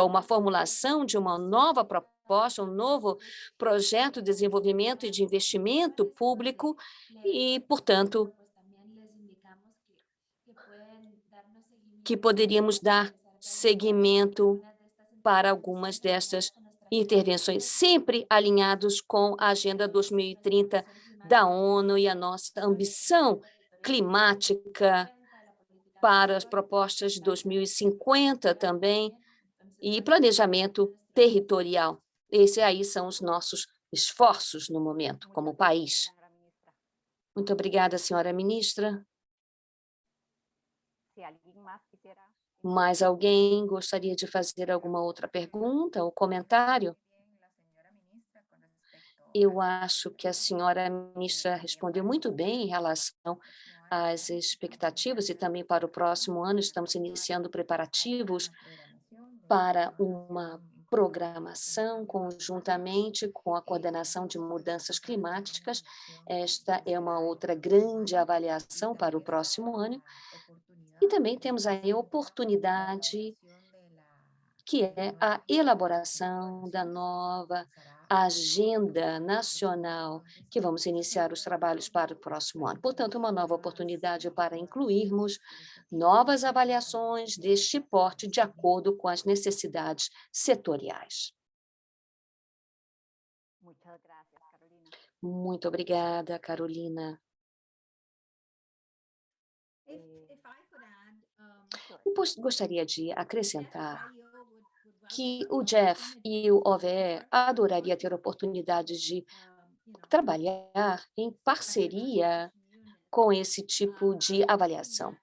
uma formulação de uma nova proposta, um novo projeto de desenvolvimento e de investimento público e, portanto, que poderíamos dar seguimento para algumas dessas intervenções, sempre alinhados com a Agenda 2030 da ONU e a nossa ambição climática para as propostas de 2050 também, e planejamento territorial. Esses aí são os nossos esforços no momento, como país. Muito obrigada, senhora ministra. Mais alguém gostaria de fazer alguma outra pergunta ou comentário? Eu acho que a senhora ministra respondeu muito bem em relação às expectativas e também para o próximo ano estamos iniciando preparativos para uma programação conjuntamente com a coordenação de mudanças climáticas. Esta é uma outra grande avaliação para o próximo ano. E também temos aí a oportunidade que é a elaboração da nova agenda nacional que vamos iniciar os trabalhos para o próximo ano. Portanto, uma nova oportunidade para incluirmos novas avaliações deste porte de acordo com as necessidades setoriais. Muito obrigada, Carolina. Eu gostaria de acrescentar que o Jeff e o OVE adoraria ter a oportunidade de trabalhar em parceria com esse tipo de avaliação,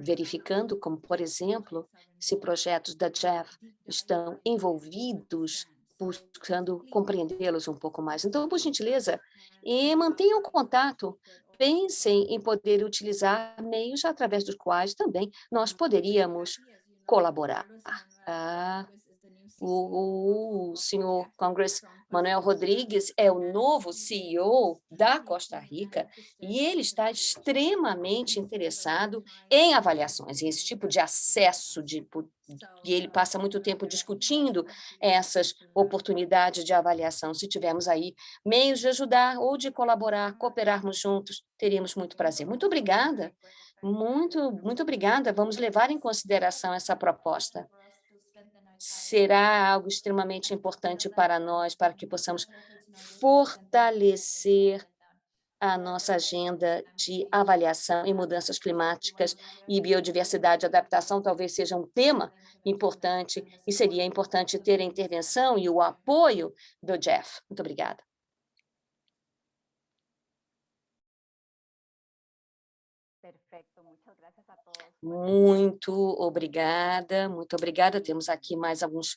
verificando como, por exemplo, se projetos da Jeff estão envolvidos buscando compreendê-los um pouco mais. Então, por gentileza, mantenham contato, pensem em poder utilizar meios através dos quais também nós poderíamos colaborar. Ah, o, senhor Congress Manuel Rodrigues é o novo CEO da Costa Rica e ele está extremamente interessado em avaliações, em esse tipo de acesso, de, e ele passa muito tempo discutindo essas oportunidades de avaliação. Se tivermos aí meios de ajudar ou de colaborar, cooperarmos juntos, teríamos muito prazer. Muito obrigada, muito, muito obrigada. Vamos levar em consideração essa proposta será algo extremamente importante para nós, para que possamos fortalecer a nossa agenda de avaliação em mudanças climáticas e biodiversidade. Adaptação talvez seja um tema importante e seria importante ter a intervenção e o apoio do Jeff. Muito obrigada. Muito obrigada, muito obrigada. Temos aqui mais alguns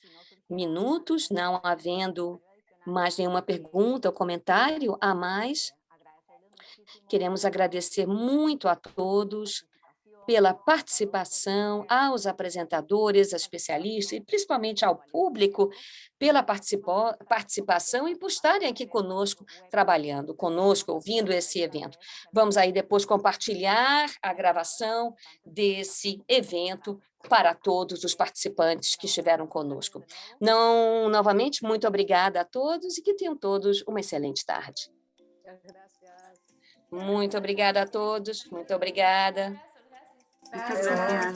minutos, não havendo mais nenhuma pergunta ou comentário a mais. Queremos agradecer muito a todos pela participação, aos apresentadores, aos especialistas e principalmente ao público pela participação e por estarem aqui conosco, trabalhando conosco, ouvindo esse evento. Vamos aí depois compartilhar a gravação desse evento para todos os participantes que estiveram conosco. Não, novamente, muito obrigada a todos e que tenham todos uma excelente tarde. Muito obrigada a todos, muito obrigada. Bye.